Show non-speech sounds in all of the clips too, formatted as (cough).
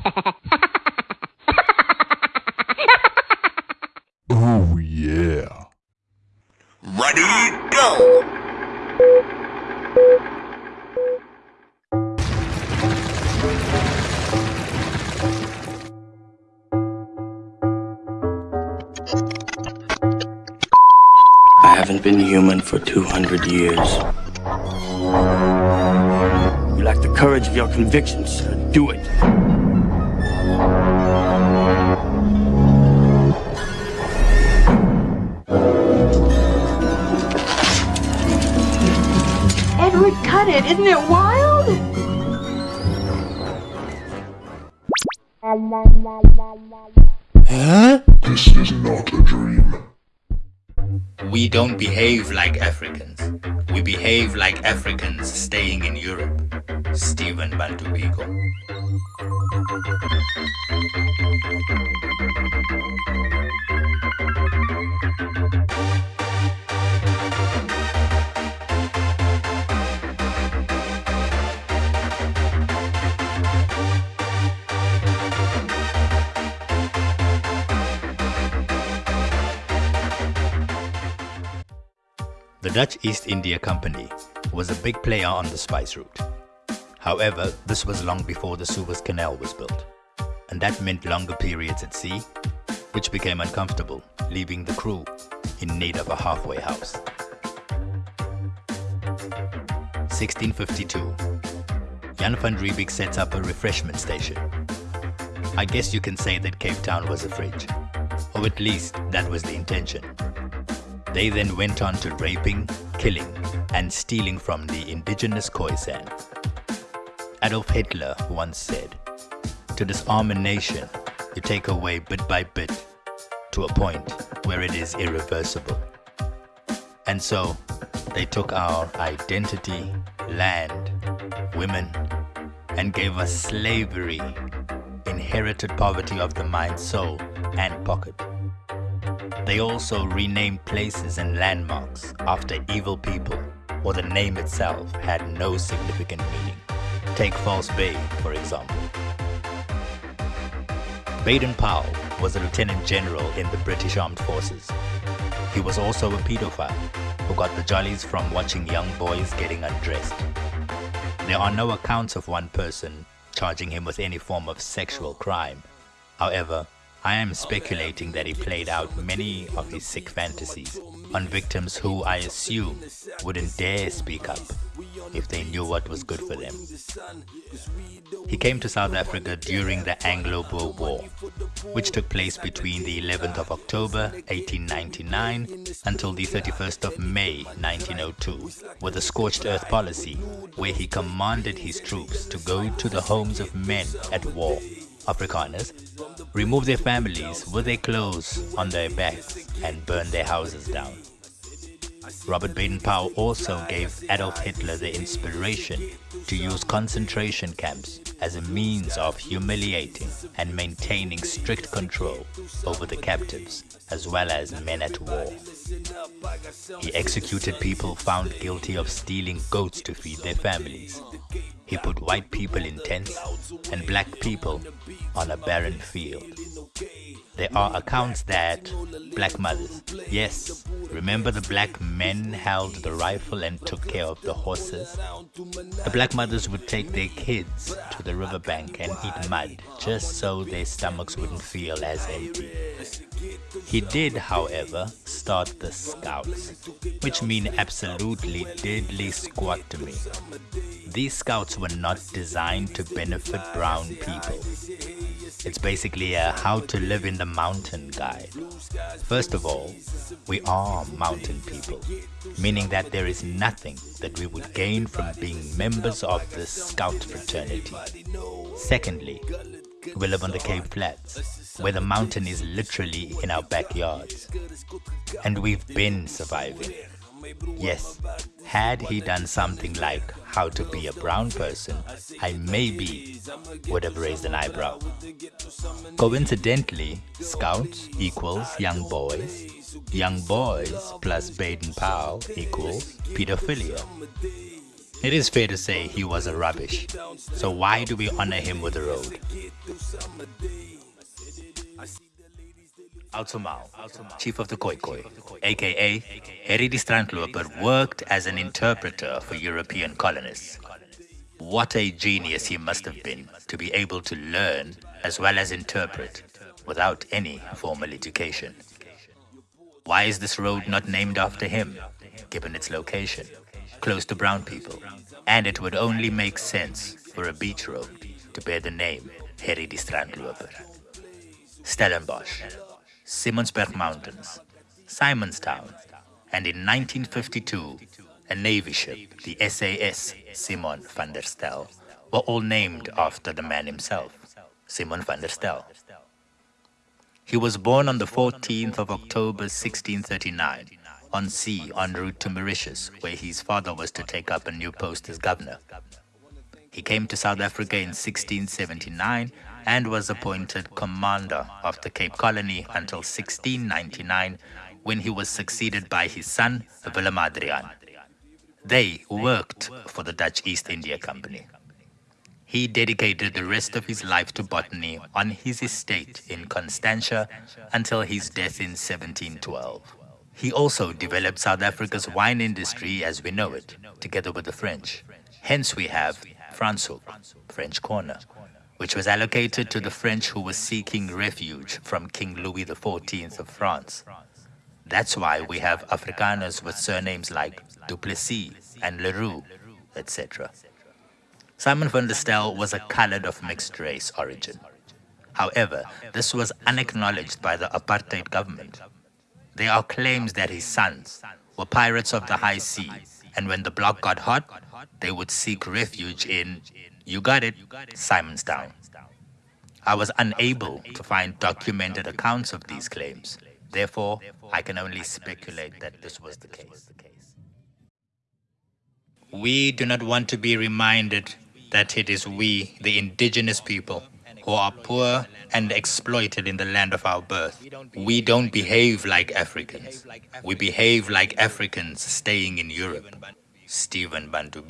(laughs) oh yeah. Ready, go! I haven't been human for 200 years. You lack the courage of your convictions, sir. Do it. It! Isn't it wild? Huh? This is not a dream. We don't behave like Africans. We behave like Africans East India Company was a big player on the spice route. However, this was long before the Suez Canal was built, and that meant longer periods at sea, which became uncomfortable, leaving the crew in need of a halfway house. 1652 Jan van Riebeeck sets up a refreshment station. I guess you can say that Cape Town was a fridge, or at least that was the intention. They then went on to raping, killing, and stealing from the indigenous Khoisan. Adolf Hitler once said, To disarm a nation, you take away bit by bit to a point where it is irreversible. And so, they took our identity, land, women, and gave us slavery, inherited poverty of the mind, soul, and pocket. They also renamed places and landmarks after evil people, or the name itself had no significant meaning. Take False Bay, for example. Baden-Powell was a lieutenant general in the British Armed Forces. He was also a pedophile who got the jollies from watching young boys getting undressed. There are no accounts of one person charging him with any form of sexual crime. However, I am speculating that he played out many of his sick fantasies on victims who I assume wouldn't dare speak up if they knew what was good for them. He came to South Africa during the Anglo-Boer War, which took place between the 11th of October 1899 until the 31st of May 1902, with a scorched earth policy where he commanded his troops to go to the homes of men at war Afrikaners, remove their families with their clothes on their backs and burn their houses down. Robert Baden-Powell also gave Adolf Hitler the inspiration to use concentration camps as a means of humiliating and maintaining strict control over the captives as well as men at war. He executed people found guilty of stealing goats to feed their families. He put white people in tents and black people on a barren field. There are accounts that black mothers, yes, remember the black men held the rifle and took care of the horses? The black mothers would take their kids to the riverbank and eat mud just so their stomachs wouldn't feel as empty. He did, however, start the Scouts, which mean absolutely deadly squat to me. These Scouts were not designed to benefit brown people. It's basically a how to live in the mountain guide. First of all, we are mountain people, meaning that there is nothing that we would gain from being members of the scout fraternity. Secondly, we live on the Cape Flats, where the mountain is literally in our backyards. And we've been surviving. Yes, had he done something like how to be a brown person, I maybe would have raised an eyebrow. Coincidentally, Scouts equals young boys, young boys plus Baden-Powell equals pedophilia. It is fair to say he was a rubbish, so why do we honor him with a road? Autshumao, chief of the Khoikhoi, aka Harry die Strandloper, worked as an interpreter for European colonists. What a genius he must have been to be able to learn as well as interpret without any formal education. Why is this road not named after him, given its location, close to brown people? And it would only make sense for a beach road to bear the name Harry die Strandloper. Stellenbosch, Simonsberg Mountains, Simonstown, and in 1952, a Navy ship, the SAS Simon van der Stel, were all named after the man himself, Simon van der Stel. He was born on the 14th of October 1639 on sea en route to Mauritius, where his father was to take up a new post as governor. He came to South Africa in 1679 and was appointed commander of the Cape Colony until 1699 when he was succeeded by his son Willem Adriaan. They worked for the Dutch East India Company. He dedicated the rest of his life to botany on his estate in Constantia until his death in 1712. He also developed South Africa's wine industry as we know it, together with the French. Hence we have Franschhoek, French Corner, which was allocated to the French who were seeking refuge from King Louis XIV of France. That's why we have Afrikaners with surnames like Duplessis and Leroux, etc. Simon van der Stel was a colored of mixed race origin. However, this was unacknowledged by the apartheid government. There are claims that his sons were pirates of the high sea, and when the block got hot, they would seek refuge in, you got it, Simonstown. I was unable to find documented accounts of these claims. Therefore, I can only speculate that this was the case. We do not want to be reminded that it is we, the indigenous people, who are poor and exploited in the land of our birth. We don't behave like Africans. We behave like Africans staying in Europe. Stephen Bantu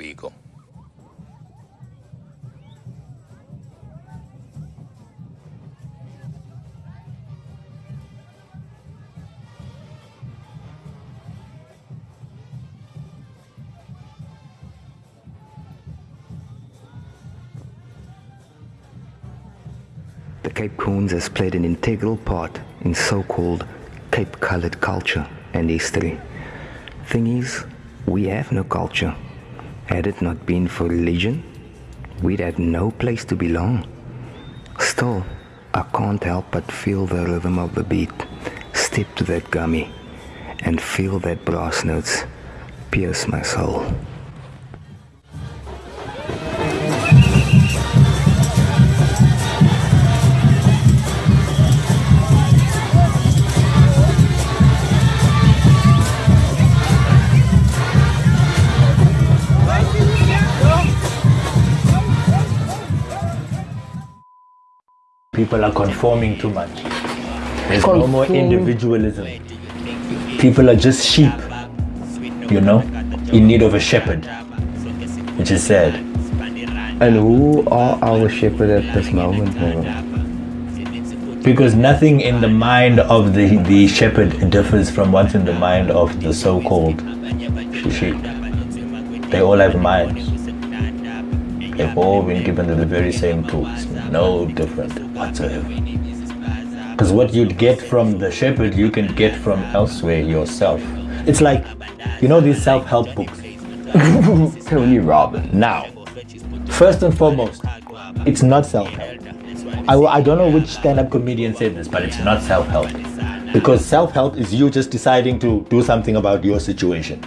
The Cape Coons has played an integral part in so-called Cape-colored culture and history. Thing is, we have no culture. Had it not been for religion, we'd have no place to belong. Still, I can't help but feel the rhythm of the beat, step to that gummy, and feel that brass notes pierce my soul. People are conforming too much. There's no more individualism. People are just sheep, you know, in need of a shepherd, which is sad. And who are our shepherd at this moment? Because nothing in the mind of the, the shepherd differs from what's in the mind of the so-called sheep. They all have minds. They've all been given the very same tools, no different whatsoever. Because what you'd get from the shepherd, you can get from elsewhere yourself. It's like, you know these self-help books? (laughs) Tony Robbins. Now, first and foremost, it's not self-help. I, I don't know which stand-up comedian said this, but it's not self-help. Because self-help is you just deciding to do something about your situation.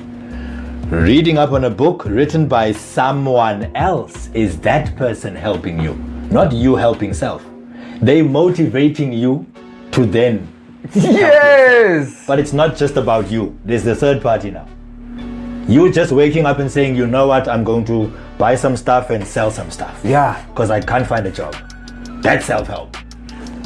Reading up on a book written by someone else is that person helping you, not you helping self. They motivating you to then. (laughs) Yes! But it's not just about you. There's the third party now. You just waking up and saying, you know what, I'm going to buy some stuff and sell some stuff. Yeah. Because I can't find a job. That's self-help.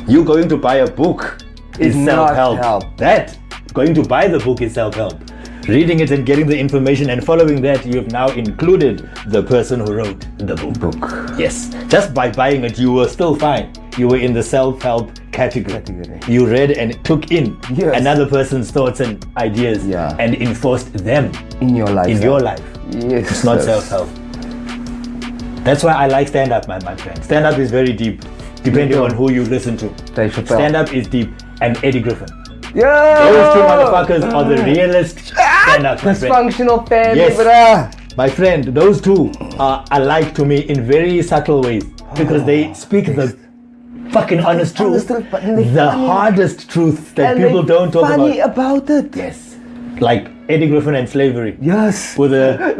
You going to buy a book is self-help. help. That going to buy the book is self-help. Reading it and getting the information and following that, you have now included the person who wrote the book. Book. Yes. Just by buying it, you were still fine. You were in the self-help category. Category. You read and took in Yes. another person's thoughts and ideas Yeah. and enforced them In your life. in your life. Yes. It's not self-help. That's why I like stand-up, man, my friend. Stand-up is very deep, depending on who you listen to. Stand-up is deep, and Eddie Griffin. Yeah. Those two motherfuckers are the ah. realest ah, stand-up. my friend. Dysfunctional family, Yes. bruh. My friend, those two are alike to me in very subtle ways because they speak the fucking honest truth, Honest truth, but they're the funny. hardest truth that And people don't talk funny about. about it. Yes, like Eddie Griffin and slavery. Yes. With a (laughs)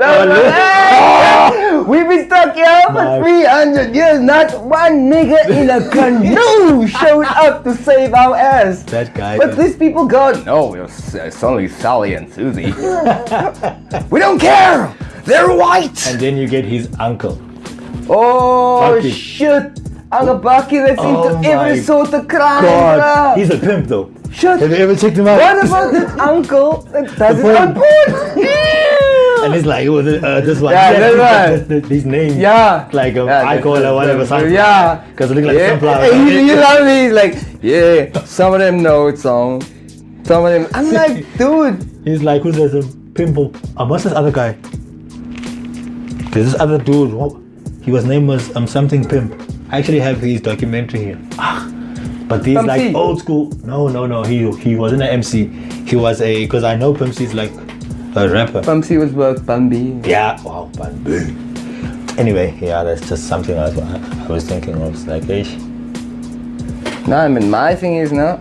Hey! (laughs) We've been stuck here for My- 300 years. Not one nigga in a (laughs) canoe showed up to save our ass. that guy. But these people go, no, it's, it's uh, only Sally and Susie. we don't care. They're white. and then you get his uncle. oh, Bucky. shit. Uncle Bucky that's Oh into every sort of crime. God, he's a pimp though. Shit. Have you ever checked him out? What about this uncle that does it porn. on porn? And he's like, oh, th- uh, this one. Yeah, this one. His name. Yeah. Like a Yeah, icon or whatever. something. Yeah. Because it look like yeah. sunflower. He, he loves me. He's like, yeah, some of them know it song. Some of them. I'm (laughs) like, dude. He's like, who's this um, pimple? Um, what's this other guy? There's this other dude. What? He was name was um something pimp. I actually have his documentary here. Ah, but these like C. old school. No, no, no. He he wasn't an MC. He was a because I know Pimp C is like a rapper. Bumsy was work, Bumby. Yeah. Wow. But anyway, yeah, that's just something I was, I was thinking of. Like, hey, No, I mean, my thing is now,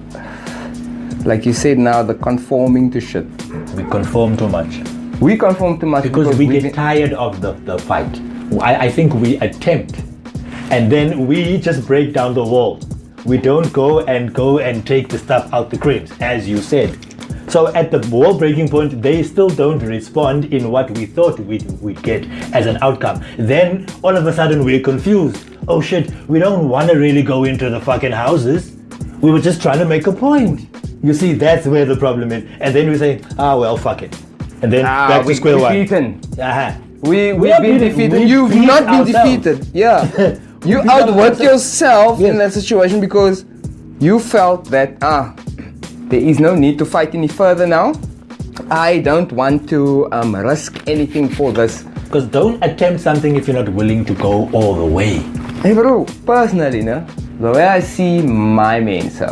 like you said now, the conforming to shit. we conform too much. We conform too much because, we we've get tired of the, the fight. I, I think we attempt and then we just break down the wall. We don't go and go and take the stuff out the crates, as you said. So at the wall breaking point, they still don't respond in what we thought we'd, we'd get as an outcome. Then all of a sudden we're confused. Oh shit, we don't want to really go into the fucking houses. We were just trying to make a point. You see, that's where the problem is. And then we say, ah well, fuck it. And then Ah, back to we square one. defeated. Uh-huh. We, we've have been been- defeated. we You've not been ourselves. defeated. Yeah. (laughs) you beat outworked ourselves. yourself in that situation because you felt that, ah, there is no need to fight any further now. I don't want to um, risk anything for this. Because don't attempt something if you're not willing to go all the way. Hey bro, personally, no, the way I see my men, sir,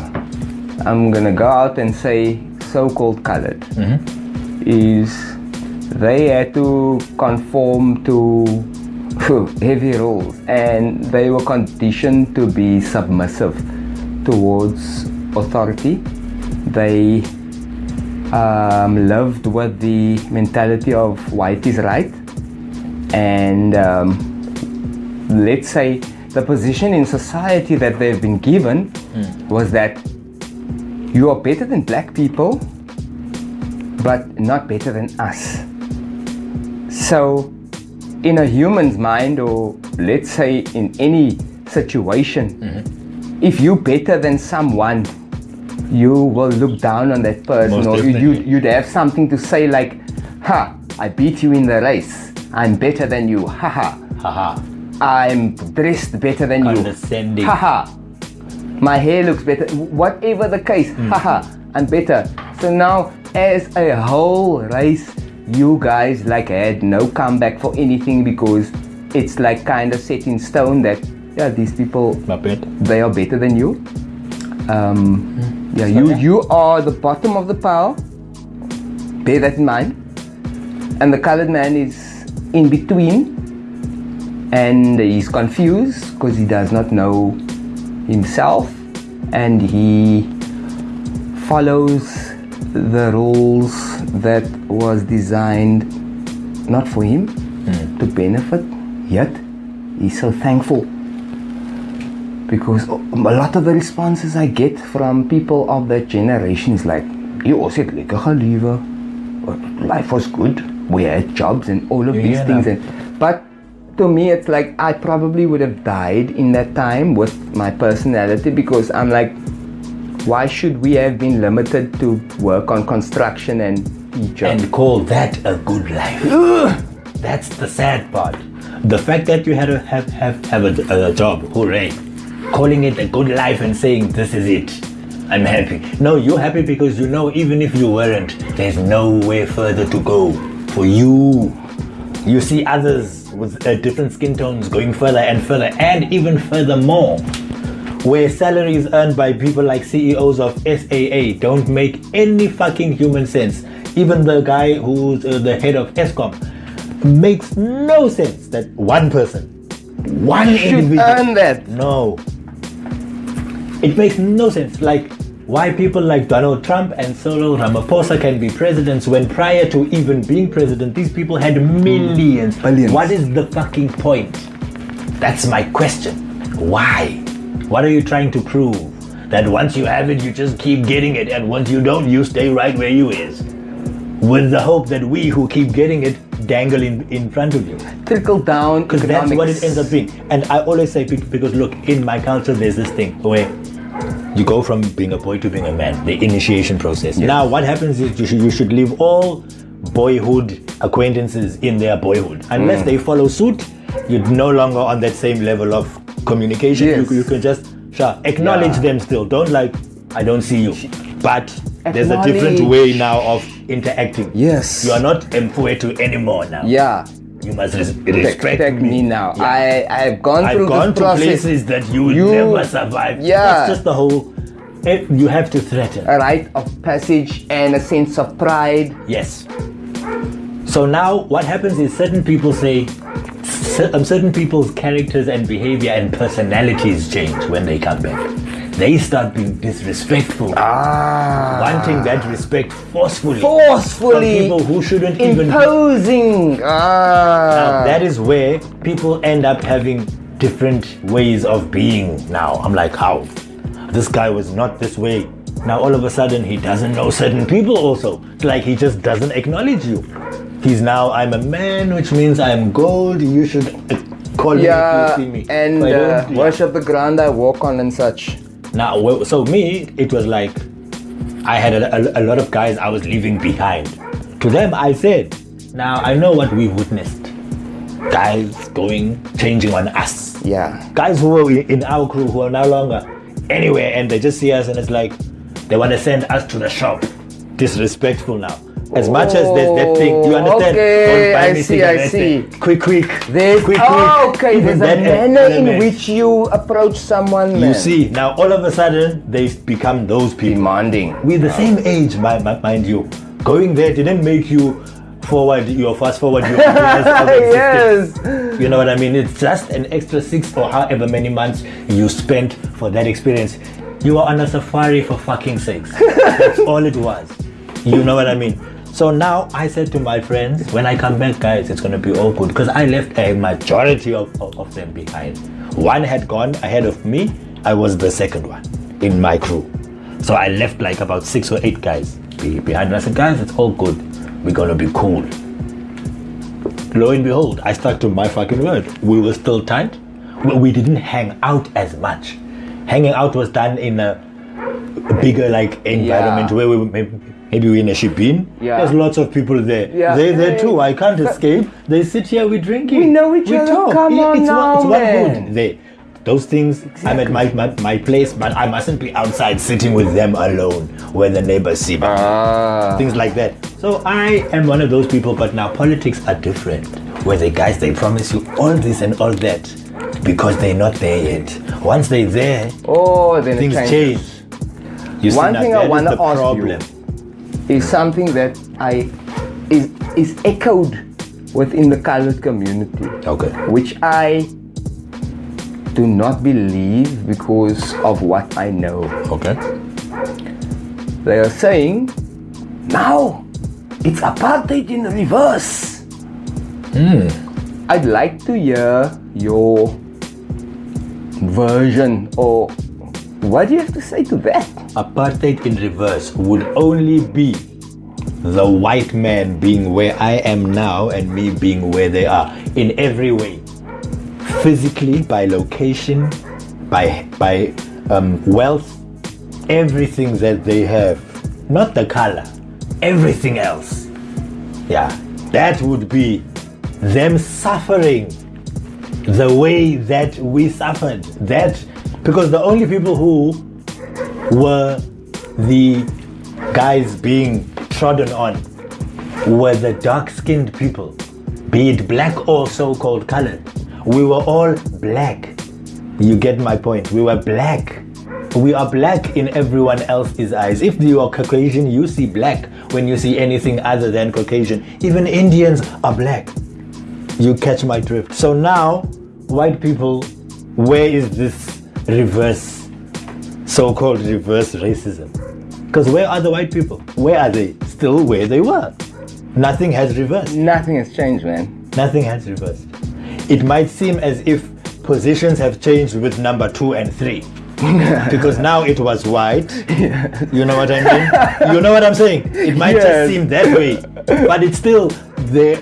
I'm gonna go out and say so-called colored is they had to conform to heavy rules and they were conditioned to be submissive towards authority. They um, lived with the mentality of white is right. And um, let's say the position in society that they've been given was that you are better than black people but not better than us. So in a human's mind or let's say in any situation if you're better than someone you will look down on that person Most or you, definitely. you'd have something to say like ha i beat you in the race i'm better than you ha ha ha I'm dressed better than you. Ha Haha. My hair looks better. Whatever the case, Hmm. ha. I'm better. So now, as a whole race, you guys like had no comeback for anything because it's like kind of set in stone that yeah, these people they are better than you. Um, Hmm. yeah, you you are the bottom of the pile. Bear that in mind. And the colored man is in between, and he's confused because he does not know himself, and he follows the rules that was designed not for him hmm. to benefit. Yet he's so thankful because a lot of the responses I get from people of that generation is like, "You also het lekker gelewe. Life was good. We had jobs and all of You these things." that? And but to me, it's like I probably would have died in that time with my personality because I'm like, why should we have been limited to work on construction and teacher? And call that a good life. That's the sad part. The fact that you had to have have, have a, a job, hooray. calling it a good life and saying, This is it. I'm happy. No, you're happy because you know even if you weren't, there's nowhere further to go for you. You see others with uh, different skin tones going further and further and even further more. Where salaries earned by people like CEOs of SAA don't make any fucking human sense. Even the guy who's uh, the head of Eskom makes no sense that one person, one Should individual, earn that. no. It makes no sense. Like why people like Donald Trump and Cyril Ramaphosa can be presidents when prior to even being president, these people had millions. Billions. What is the fucking point? That's my question. Why? What are you trying to prove? That once you have it, you just keep getting it, and once you don't, you stay right where you is. With the hope that we who keep getting it dangle in, in front of you. Trickle down Because that's what it ends up being. And I always say, be- because look, in my culture, there's this thing where you go from being a boy to being a man, the initiation process. Now, what happens is you should, you should leave all boyhood acquaintances in their boyhood. Unless Mm. they follow suit, you're no longer on that same level of communication. Yes. You, you can just sure, acknowledge Yeah. them still. Don't like, I don't see you. But there's a different way now of interacting. Yes. You are not Mfwetu anymore now. Yeah. You must res- Respect, respect me now. Yeah. I I've gone through I've gone this to process. places that you will You- never survive. Yeah. That's just the whole. eh, You have to threaten. A rite of passage and a sense of pride. Yes. So now what happens is certain people say, um, certain people's characters and behavior and personalities change when they come back. They start being disrespectful, Ah. wanting that respect forcefully. Forcefully people who shouldn't even be Imposing. Ah. Now, that is where people end up having different ways of being now. I'm like, how? This guy was not this way. Now, all of a sudden, he doesn't know certain people also. It's like he just doesn't acknowledge you. He's now, I'm a man, which means I'm gold. You should uh, call yeah, me if you see me. and uh, worship the ground I walk on and such. Now, so me, it was like I had a, a, a lot of guys I was leaving behind. To them, I said, now I know what we've witnessed. Guys going, changing on us. Yeah. Guys who were in our crew who are no longer anywhere and they just see us and it's like they want to send us to the shop. Disrespectful now. As much as there's that thing, you oh, understand? Okay, I see, I see. Quick, quick. There's quick, oh, quick. okay. There's a that eh, manner in which you approach someone. You see, now all of a sudden they become those people. demanding. We're the same age, mi- mi- mind you. Going there didn't make you forward your fast forward your ideas of existence. yes. You know what I mean? It's just an extra six or however many months you spent for that experience. You are on a safari for fucking sakes. (laughs) That's all it was. You know what I mean? So now I said to my friends, when I come back, guys, it's gonna be all good because I left a majority of, of, of them behind. One had gone ahead of me. I was the second one in my crew. So I left like about six or eight guys behind. And I said, guys, it's all good. We're gonna be cool. Lo and behold, I stuck to my fucking word. We were still tight. We, we didn't hang out as much. Hanging out was done in a bigger like environment Yeah. where we maybe, maybe we're in a shebeen. Yeah. There's lots of people there. Yeah. They're there too. I can't escape. They sit here, we're drinking. We know each other. Come It- on it's now, one, it's man. one hood there. Those things, I'm at my, my, my place, but I mustn't be outside sitting with them alone where the neighbors see me Ah. things like that. So I am one of those people, but now politics are different. Where the guys they promise you all this and all that because they're not there yet. Once they're there, Oh, then things change. You One thing I wanna the ask you. Is something that I is is echoed within the colored community. Okay. which I do not believe because of what I know. Okay. They are saying, now it's apartheid in reverse. I'd like to hear your version or what do you have to say to that? Apartheid in reverse would only be the white man being where I am now and me being where they are in every way. Physically, by location, by by um, wealth, everything that they have, not the color, everything else. Yeah, that would be them suffering the way that we suffered. That Because the only people who were the guys being trodden on were the dark skinned people, be it black or so called colored. We were all black. You get my point. We were black. We are black in everyone else's eyes. If you are Caucasian, you see black when you see anything other than Caucasian. Even Indians are black. You catch my drift. So now, white people, where is this reverse, so called reverse racism? Because where are the white people? Where are they? Still where they were. Nothing has reversed. Nothing has changed, man. Nothing has reversed. It might seem as if positions have changed with number two and three. (laughs) because now it was white. You know what I mean? You know what I'm saying? It might Yes. just seem that way, but it's still the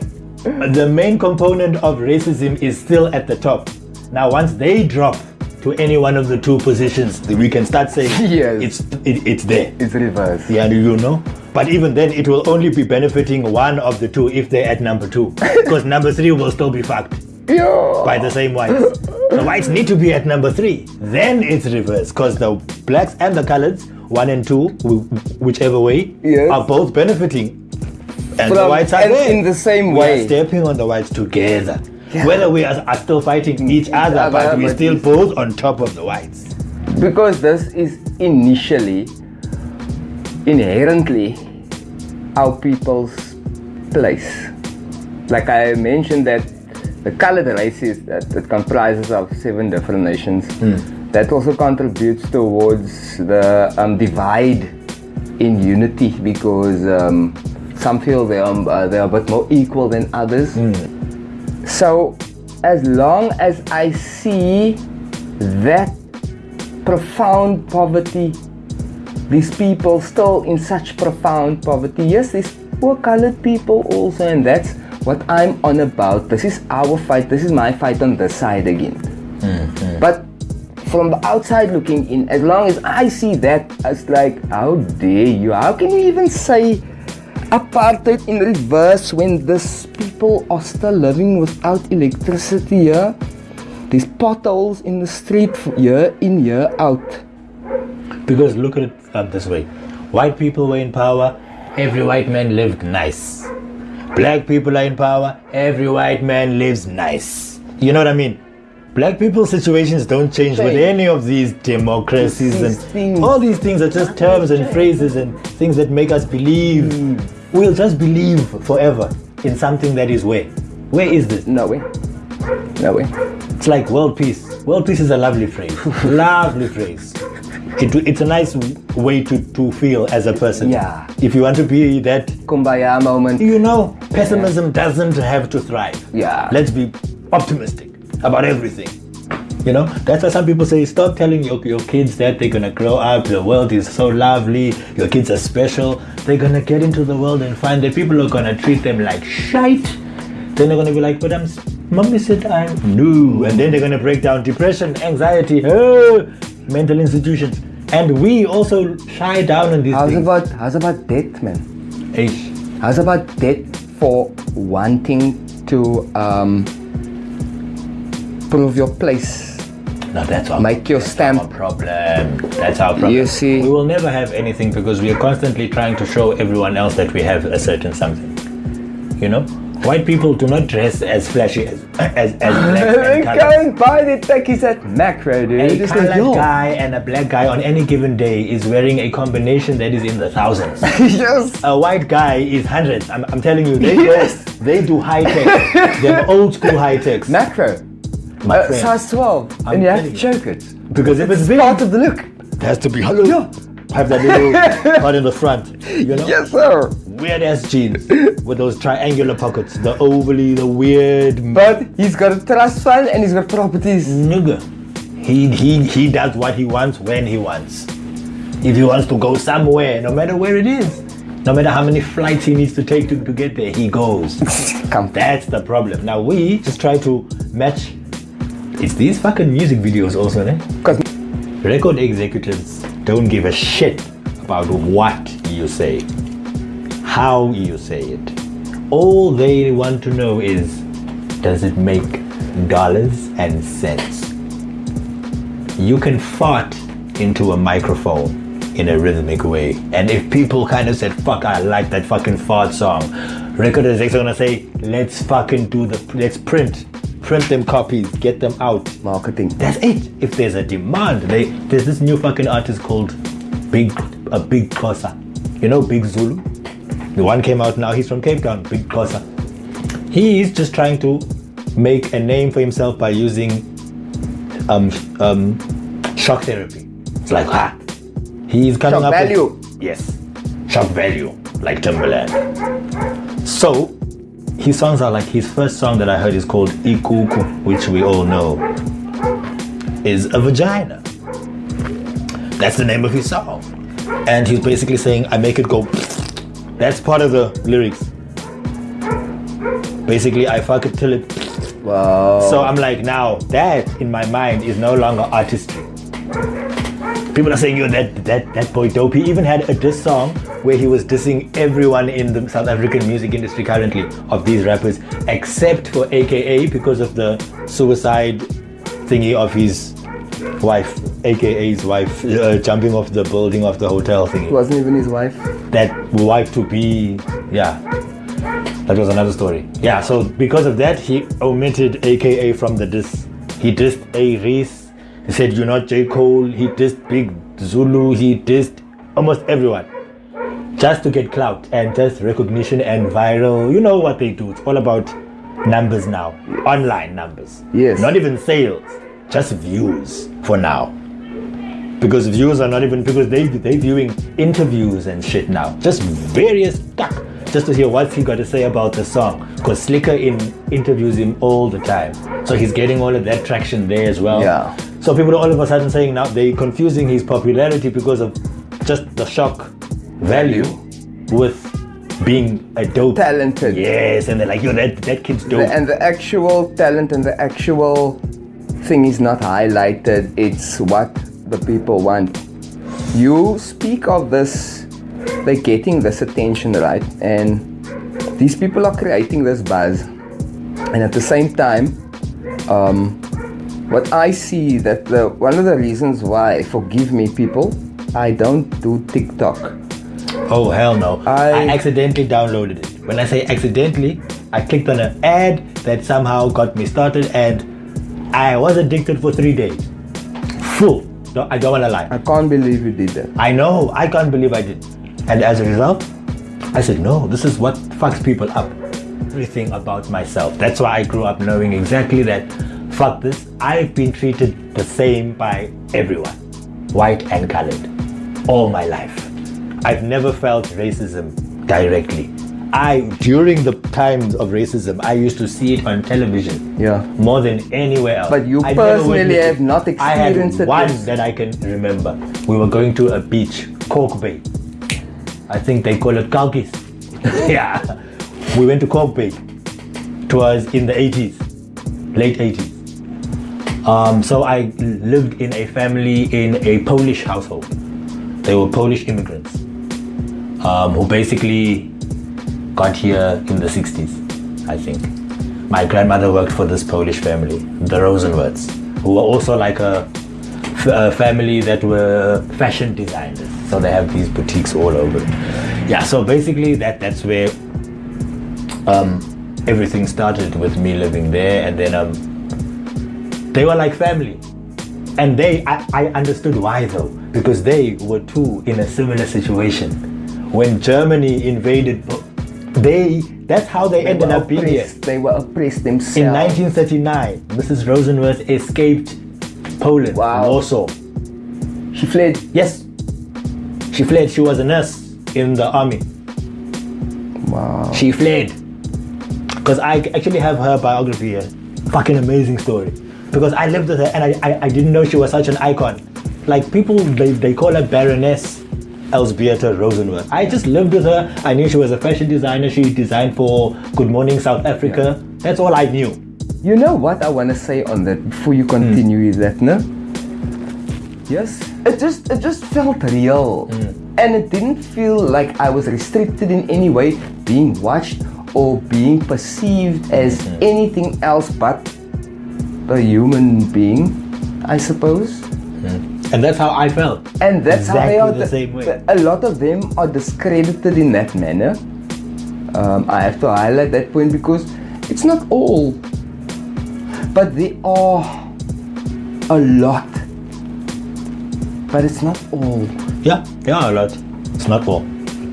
the main component of racism is still at the top. Now, once they drop to any one of the two positions, we can start saying (laughs) Yes. it's it, it's there. It's reverse. Yeah, do you know? But even then, it will only be benefiting one of the two if they're at number two, (laughs) because number three will still be fucked Yo. by the same whites. The whites need to be at number three. Then it's reverse because the blacks and the coloreds, one and two, whichever way, Yes. are both benefiting. And the whites are and there. in the same we way. are stepping on the whites together. Yeah. Whether we are, are still fighting each other, other, but but still both on top of the whites. Because this is initially, inherently, our people's place. Like I mentioned that the colored races that, that comprises of seven different nations, that also contributes towards the um, divide in unity because um, some feel they are, uh, they are a bit more equal than others. So, as long as I see that profound poverty, these people still in such profound poverty, yes, these poor colored people also, and that's what I'm on about. This is our fight, this is my fight on this side again. Mm-hmm. But from the outside looking in, as long as I see that, it's like, how dare you? How can you even say apartheid in reverse when these people are still living without electricity here? These potholes in the street year in, year out. Because look at it um, this way white people were in power, every white man lived nice. Black people are in power, every white man lives nice. You know what I mean? Black people's situations don't change with any of these democracies These and things. all these things are just terms and phrases and things that make us believe. We'll just believe forever in something that is where. Where is this? No way. No way. It's like world peace. World peace is a lovely phrase. (laughs) lovely phrase. It, it's a nice way to, to feel as a person. Yeah. If you want to be that, Kumbaya moment. you know, pessimism doesn't have to thrive. Yeah. Let's be optimistic about everything. You know, that's why some people say stop telling your, your kids that they're gonna grow up, the world is so lovely, your kids are special. They're gonna get into the world and find that people are gonna treat them like shite. Then they're gonna be like, but I'm mommy said I'm no. And then they're gonna break down depression, anxiety, oh, (laughs) mental institutions. And we also shy down on these How's things. about how's about debt, man? Eish. How's about debt for wanting to um, prove your place? No, that's our Make your Our stamp. problem. That's our problem. You see- we will never have anything because we are constantly trying to show everyone else that we have a certain something. You know, white people do not dress as flashy as as, as (laughs) black and Go and buy the techies at Makro, dude. A Just like, colored yo. guy and a black guy on any given day is wearing a combination that is in the thousands. (laughs) yes. a white guy is hundreds. I'm, I'm telling you, they Yes. they do high tech. They're (laughs) old school high techs. Makro. My Uh, size 12. I'm and you have to choke it. because if it's big, Part of the look. it has to be hello. Have that little (laughs) part in the front. You know? Yes, sir. Weird ass jeans with those triangular pockets, the overly, the weird But he's got a trust fund and he's got properties. nigga. He he he does what he wants when he wants. If he wants to go somewhere, no matter where it is, no matter how many flights he needs to take to, to get there, he goes. (laughs) Come. That's the problem. Now we just try to match. It's these fucking music videos also, ne? Because Record executives don't give a shit about what you say, how you say it. All they want to know is does it make dollars and cents? you can fart into a microphone in a rhythmic way. And if people kind of said, fuck, I like that fucking fart song, record execs are gonna say, let's fucking do the, let's print, print them copies, get them out. Marketing. That's it. If there's a demand, they, there's this new fucking artist called Big, a Big Xhosa. You know Big Zulu? The one came out now, he's from Cape Town, Big Xhosa. He is just trying to make a name for himself by using um, um, shock therapy. It's like, ah, he's coming Shock up with- value. yes, shock value, like Timberland. So, his songs are like his first song that I heard is called Ikuku, which we all know is a vagina. That's the name of his song. And he's basically saying, I make it go. That's part of the lyrics. Basically, I fuck it till it. Wow. So I'm like, now that in my mind is no longer artistry. People are saying, yo, that that that boy dope. He even had a diss song where he was dissing everyone in the South African music industry currently of these rappers, except for AKA because of the suicide thingy of his wife, AKA's wife, uh, jumping off the building of the hotel thingy. It wasn't even his wife. That wife to be, yeah. That was another story. Yeah, so because of that, he omitted AKA from the diss. He dissed A-Reece. He said, You're not J. Cole. He dissed Big Zulu. He dissed almost everyone. Just to get clout and just recognition and viral. You know what they do. It's all about numbers now. Online numbers. Yes. Not even sales. Just views for now. Because views are not even because they they viewing interviews and shit now. Just various stuff just to hear what's he got to say about the song. Because Slikour in interviews him all the time, so he's getting all of that traction there as well. Yeah. So people are all of a sudden saying now they're confusing his popularity because of just the shock value with being a dope Talented. Yes, and they're like, yo, that that kid's dope. And the actual talent and the actual thing is not highlighted. It's what the people want. You speak of this, they're getting this attention, right? And these people are creating this buzz. And at the same time, um, what I see that the one of the reasons why, forgive me, people, I don't do TikTok. Oh hell no! I, I- accidentally downloaded it. When I say accidentally, I clicked on an ad that somehow got me started, and I was addicted for three days. Full. No, I don't want to lie. I can't believe you did that. I know. I can't believe I did. And as a result, I said, no, this is what fucks people up. Everything about myself. That's why I grew up knowing exactly that. Fuck this. I've been treated the same by everyone, white and colored, all my life. I've never felt racism directly. I, during the times of racism, I used to see it on television Yeah. more than anywhere else. But you I personally have not experienced I had one that I can remember. We were going to a beach, Kalk Bay. I think they call it Kalkis. (laughs) yeah. We went to Kalk Bay. It was in the 80s, late 80s. Um, so I lived in a family in a Polish household. They were Polish immigrants um, who basically got here in the 60s, I think. My grandmother worked for this Polish family, the Rosenworths, who were also like a family that were fashion designers. So they have these boutiques all over. Yeah, so basically that that's where um, everything started with me living there, and then um, they were like family. And they, I, I understood why though, because they were too in a similar situation. When Germany invaded, they, that's how they, ended up being here. They were oppressed themselves. In 1939, Mrs. Rosenworth escaped Poland, Wow. Warsaw. she fled. Yes, she fled. She was a nurse in the army. Wow. She fled. Because I actually have her biography here. Fucking amazing story. Because I lived with her and I, I, I didn't know she was such an icon. Like people, they, they call her Baroness Elzbieta Rosenworth. I just lived with her. I knew she was a fashion designer. She designed for Good Morning South Africa. That's all I knew. You know what I want to say on that before you continue hmm. is that no? Yes, it just it just felt real, hmm. and it didn't feel like I was restricted in any way, being watched or being perceived as hmm. anything else but a human being, I suppose. And that's how I felt. And that's how they Exactly are. the same way. A lot of them are discredited in that manner. Um, I have to highlight that point because it's not all, but they are a lot. But it's not all. Yeah, are a lot. It's not all.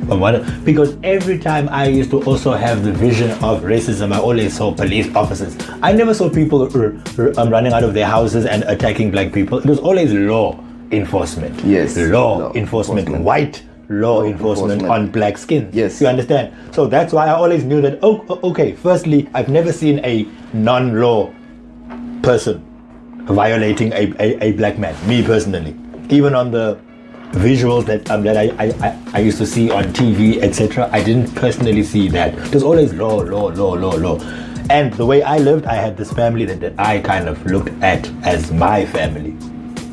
What, because every time I used to also have the vision of racism, I always saw police officers. I never saw people r- r- um, running out of their houses and attacking black people. It was always law enforcement. Yes, Law, law enforcement. enforcement. White law, enforcement, enforcement. on black skin. Yes. You understand? So that's why I always knew that, oh, okay, firstly, I've never seen a non law person violating a, a, a black man, me personally. Even on the visuals that um, that I, I, I, used to see on TV, etc., I didn't personally see that. It was always law, law, law, law, law. And the way I lived, I had this family that, that I kind of looked at as my family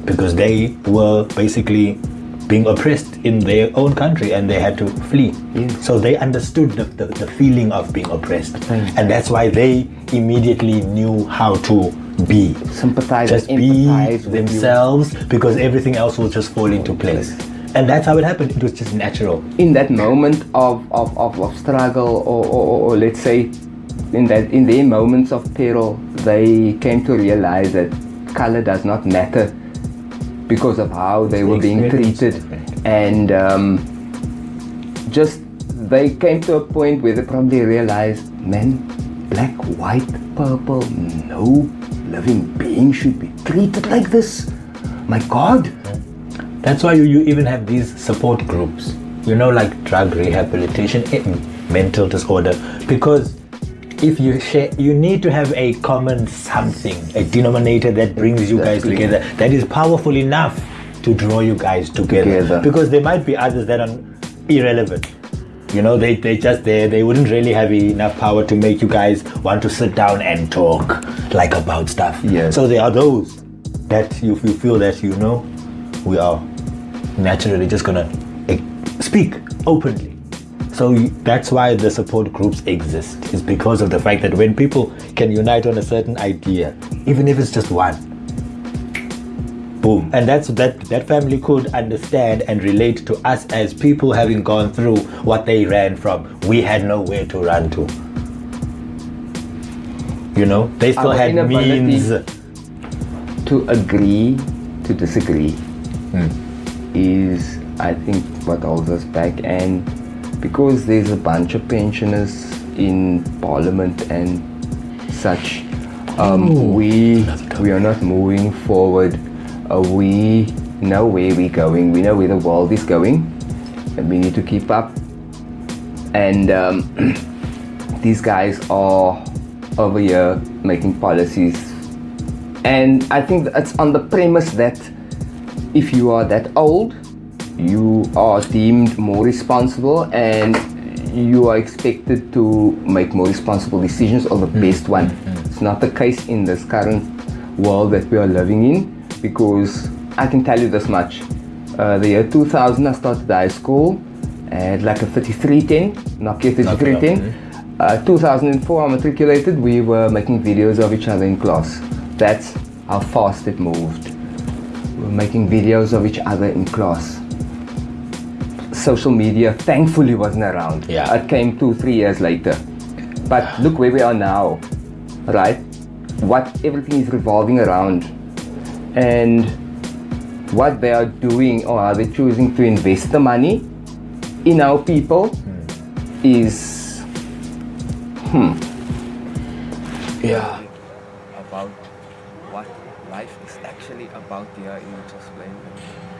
because they were basically being oppressed in their own country and they had to flee. Yes. So they understood the, the, the feeling of being oppressed. And that's why they immediately knew how to be. Sympathize Just be empathize with you. themselves because everything else will just fall into place. And that's how it happened. It was just natural. in that moment of, of, of, of struggle or, or, or let's say in that in their moments of peril they came to realize that color does not matter because of how they were being treated and um, just they came to a point where they probably realized man black white purple no living being should be treated like this my god That's why you, you even have these support groups, you know, like drug rehabilitation, eh, mental disorder. Because if you share, you need to have a common something, a denominator that brings you guys together, that is powerful enough to draw you guys together. Together. Because there might be others that are irrelevant. You know, they they just there. They wouldn't really have enough power to make you guys want to sit down and talk like about stuff. Yes. So there are those that you, you feel that you know we are naturally just gonna eh, speak openly. So that's why the support groups exist. Is because of the fact that when people can unite on a certain idea, even if it's just one, boom, and that's that that family could understand and relate to us as people having gone through what they ran from. We had nowhere to run to. You know, they still Our had means. to agree to disagree Hmm. is I think what holds us back and because there's a bunch of pensioners in parliament and such um, we we are not moving forward uh, we know where we're going. We know where the world is going. And we need to keep up. And um, (clears throat) these guys are over here making policies. And I think it's on the premise that if you are that old, you are deemed more responsible and you are expected to make more responsible decisions or the best one. It's not the case in this current world that we are living in because I can tell you this much. Uh, the year 2000, I started high school. Had like a 3310, Nokia 3310. Uh, 2004, I matriculated. We were making videos of each other in class. That's how fast it moved. We were making videos of each other in class. Social media, thankfully, wasn't around. Yeah. It came two, three years later. But look where we are now, right? What everything is revolving around. And what they are doing or are they choosing to invest the money in our people is hmm yeah about what life is actually about here in Just Plain.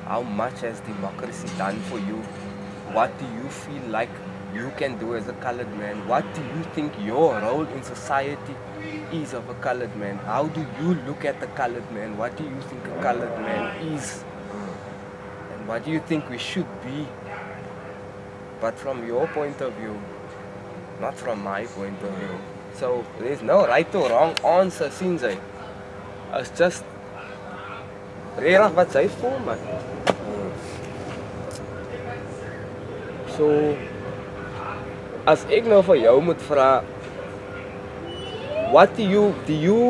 How much has democracy done for you? What do you feel like you can do as a colored man? What do you think your role in society is of a colored man? How do you look at the colored man? What do you think a colored man is? And what do you think we should be? But from your point of view, not from my point of view. So there's no right or wrong answer sy. It's just regtig wat sy man. So as ek nou vir jou moet vra what do you do you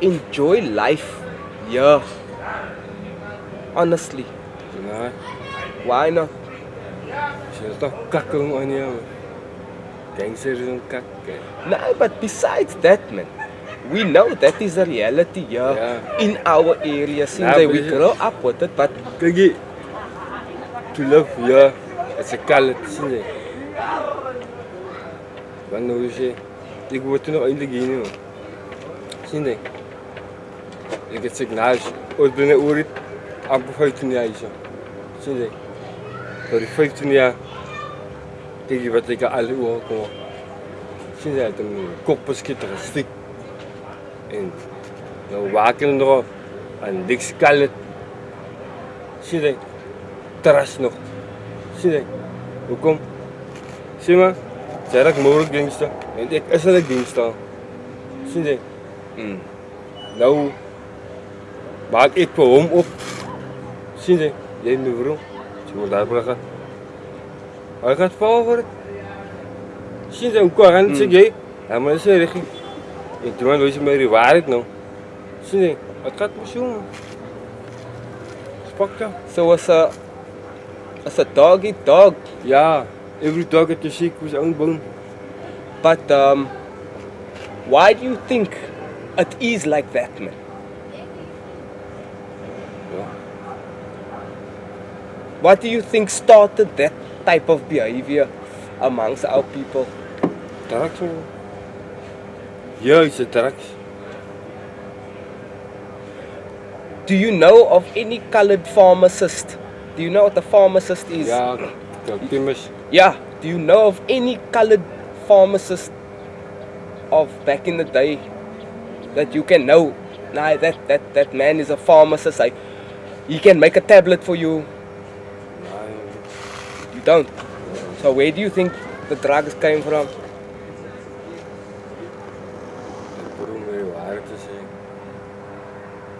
enjoy life yeah Honestly. Nee, Why not? is toch kakken on jou. Gangsters is een kak. No, but besides that, man, we know that is the reality here Yeah. in our area. Since Yeah, but we grow up with it, but. To live here, it's asikalatsine banuje igwatino indigino sinde igtsignaj odbene urit ampufaitunia isa sinde torifaitunia kom. aluo het sinde atum koppaskitra stik en nou waken nog aan dikskalet sinde terras nog Zie je? Hoekom? Zie maar, zij dat mogelijk gangster. En ik is een gangster. Zie je? mm, Nou, maak ik voor hem op. Zie je? Jij nu waarom? Zie maar daar brengen. Hij gaat vallen voor het. Zie je? Hoe kan hij niet zeggen? Ja, maar dat is een richting. En toen was je mij die waarheid nou. Zie je? Het gaat me zo. Spak ja. so as a as a dog eat dog. Yeah, every dog at the sick was own bone. But um, why do you think it is like that, man? What do you think started that type of behavior amongst our people? Drugs man. it's a drugs. Do you know of any colored pharmacist? Do you know what the pharmacist is? Ja, kijk, Timmers. Yeah. Do you know of any colored pharmacist of back in the day that you can know? Nah, that, that, that man is a pharmacist. I, he can make a tablet for you. You don't. So where do you think the drugs came from? Broer, met de waarheid te zeggen.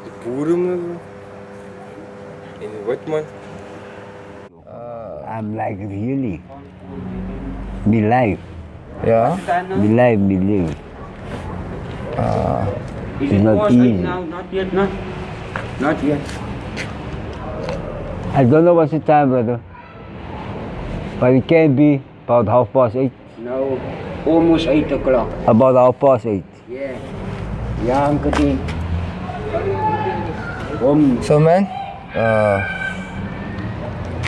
De boeren. En de man. I'm like really. Me life. Yeah. Me life, me live. Uh, it's not easy. not yet, not, not yet. I don't know what's the time, brother. But it can be about half past eight. No, almost 8 o'clock. About half past eight. Yeah. Yeah, I'm getting. Om. So man, uh,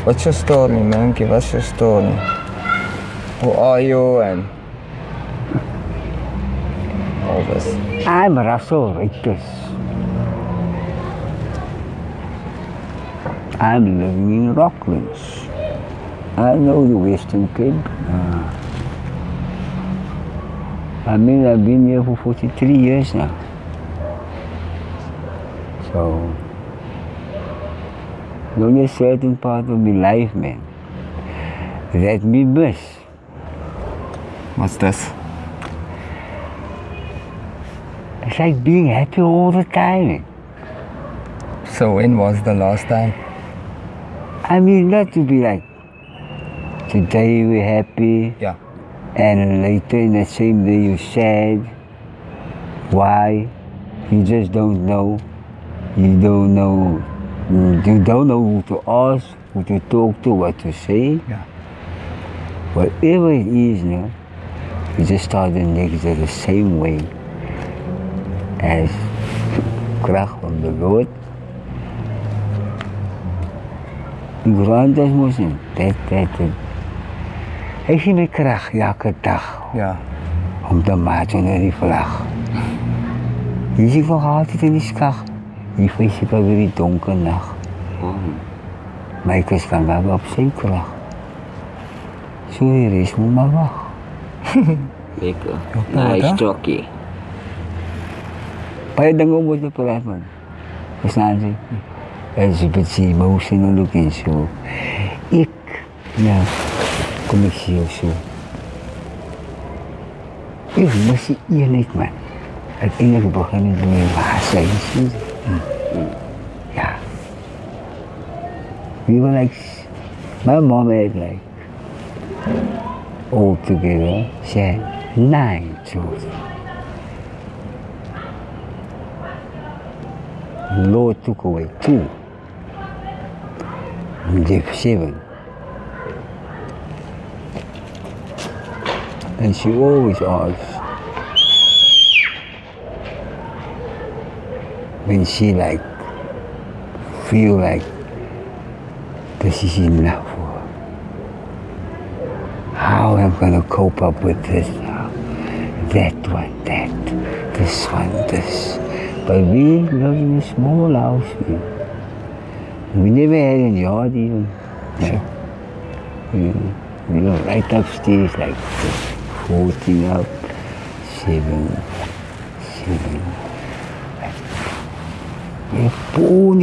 what's your story, man? Give us your story. Who are you and all this? I'm Russell Rickers. I'm living in Rocklands. I know the Western Cape. Uh, I mean, I've been here for 43 years now. So, only a certain part of my life, man, that me miss. What's this? It's like being happy all the time. So when was the last time? I mean, not to be like, today we're happy. Yeah. And later in the same day you're sad. Why? You just don't know. You don't know. You don't know who to ask, who to talk to, what to say. Yeah. Whatever it is, no, you just start the next day the same way as kracht from the Lord. Is mos in dit dit dit. Hy gee my krag elke dag. Ja. Om te maak onder die vlag. Hier is nog altyd in die skag. Hier vrees ek weer die donker nag. My kus kan maar op sy krag. So hier is moet maar wag. Lekker. (laughs) Nice Nice jockey. Baie dinge moet jy praat man. Verstaan jy? As jy bet sy emotional looking so. Ek, ja, kom ek sê jou so. Ek mis die eenheid man. Ja. We were like, my mom had like, all together, she had nine children. Lord took away two. the seven. And she always asks when she like feel like this is enough for her. How am I gonna cope up with this now? That one, that, this one, this. But we live in a small house, man. We never had any yard even. You, you know, right upstairs, like 14 up, 7, 7.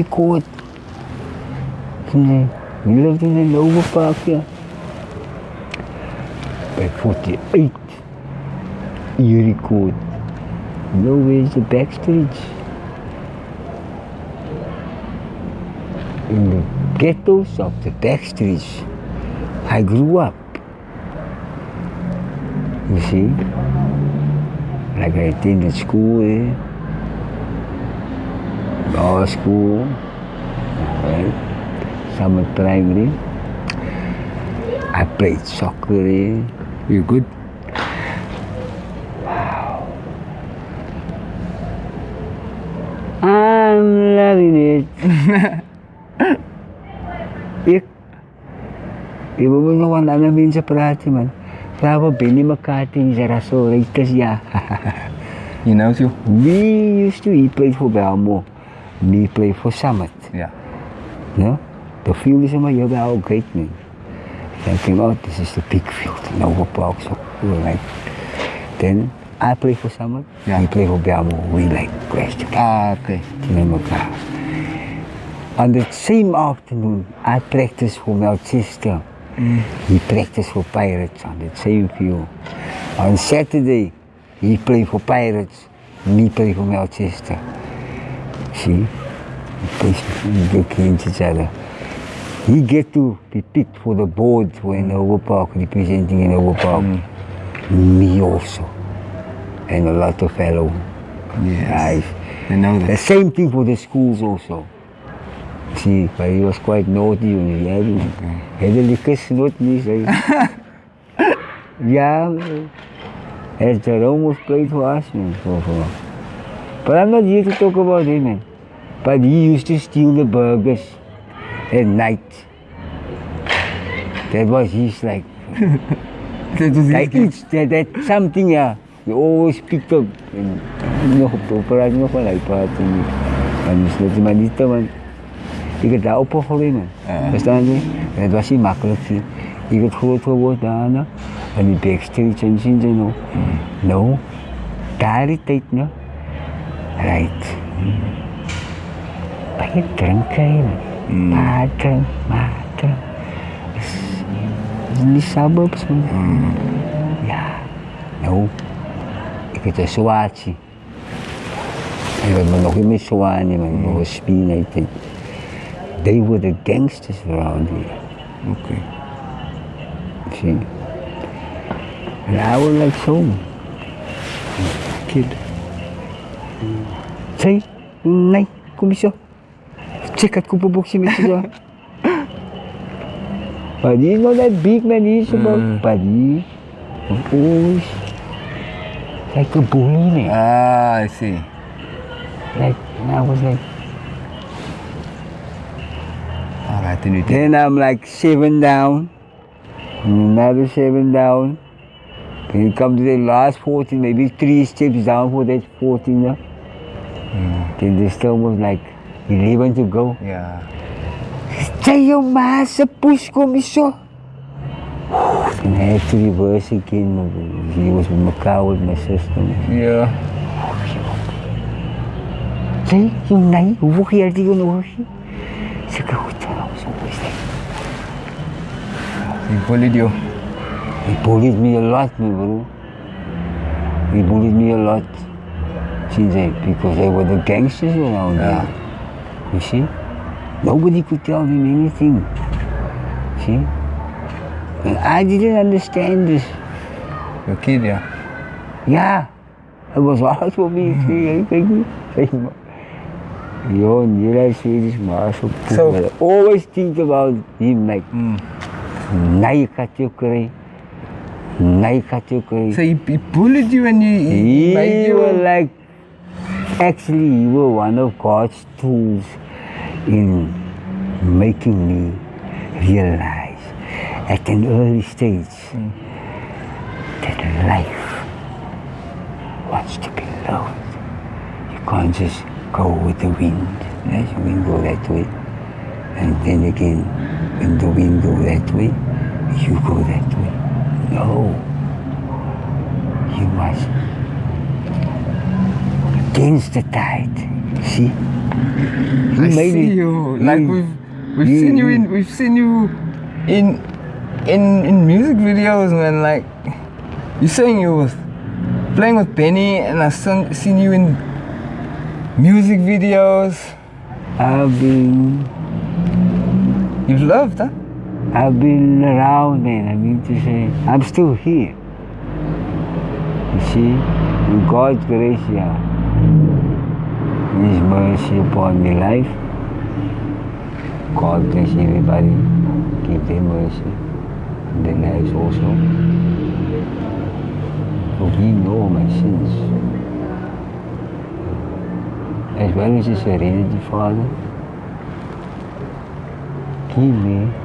Court. We lived in Hanover Park here. By 48, Erie Court. You know where's the backstreets? in the ghettos of the backstreets. I grew up. You see? Like I attended school there, law school, right? Summer primary. I played soccer there. You good? Wow. I'm loving it. Ik, ibu mo nung wala namin sa parati man. Kaya bini makati sa raso, reitas ya. (laughs) you know too? We used to, he played for Belmo. Me played for Summit. Yeah. No? The field is in my how great man. I came out, this is the big field, no park, so we were like, then I play for Summit, Yeah. he play for Belmo, we like crash together. Ah, okay. On the same afternoon, I practiced for Melchester. Mm. He practiced for Pirates on the same field. On Saturday, he played for Pirates, me play for Melchester. See? Play we each other. He get to be picked for the board for Hanover Park, representing Hanover Park. Mm. Me also. And a lot of fellow guys. I know that. The same thing for the schools also. See, but he was quite naughty when he had Had a liquor snot me, say. yeah, as Jerome was played for us, man. For, for. But I'm not here to talk about him. But he used to steal the burgers at night. That was his like. that was like it's that, that something, yeah. He always picked up. And, nog op de operatie nog wel uitpraten. En dus dat maar niet man. Ik heb daar opgegroeid man. Verstaan je? Het was niet makkelijk. Ik heb groot geworden daarna. En die backstreets en zien ze nog. Nou, daar die tijd nog. Right. Pak je drinken. Drink, maar drink. In die suburbs man. Ja. Nou, ik heb een zwaartje. Ik me nog niet meer zwaar niet. Nog een het. They were the gangsters around here. Okay. See? And I was like so. Kid. Say, nay. Check ko po buksi mo siya. But he's not that big man, he's about, but he, like a bully. Ah, I see. Like, and I was like, Alright, then you. Then I'm like seven down, another seven down. You come to the last 14, maybe three steps down for that 14. Yeah? Hmm. Then there's still was like 11 to go. Yeah. Tayo masa push ko miso. Then I had to reverse again. He was with Macau with my sister. Yeah. Say, yung nai, uwaki arti ko na uwaki. Sa kahutan ako sa always like, He bullied you. He bullied me a lot, my bro. He bullied me a lot. Since I, because they were the gangsters around there. You see? Nobody could tell him anything. See? And I didn't understand this. Your kid, yeah. Yeah. It was hard for me. See, I think. Yo, Nila Swedish Marshall. So- I always think about him like, hmm. Nai Katukuri. So he, he bullied you and you, he He made you was like, actually, you were one of God's tools in making me realize at an early stage hmm. that life wants to be loved. You can't just go with the wind. Let the wind go that way. And then again, when the wind go that way, you go that way. No. You must against the tide. See? I see you. Like we've we've you- seen you in we've seen you in in in music videos, man. Like you saying you was playing with Benny, and I've seen, seen you in music videos. I've been. You've loved, huh? I've been around, man. I mean to say, I'm still here. You see, in God's grace, yeah. His mercy upon my life. God bless everybody. Give them mercy. Their lives also. Me all my sins. As well as His serenity, Father. Give me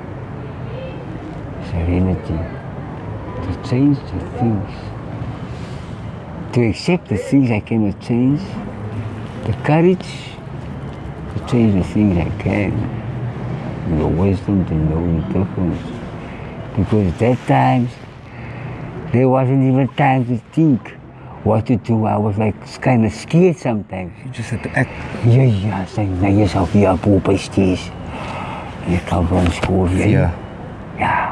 serenity to change the things, to accept the things I cannot change, the courage to change the things I can, and the wisdom to know the difference. Because at that times, there wasn't even time to think what to do. I was like kind of scared sometimes. You just had to act. Ja, ja, sê nou jouself hier op op steeds. Jy kan van school weer. Yeah. Yeah.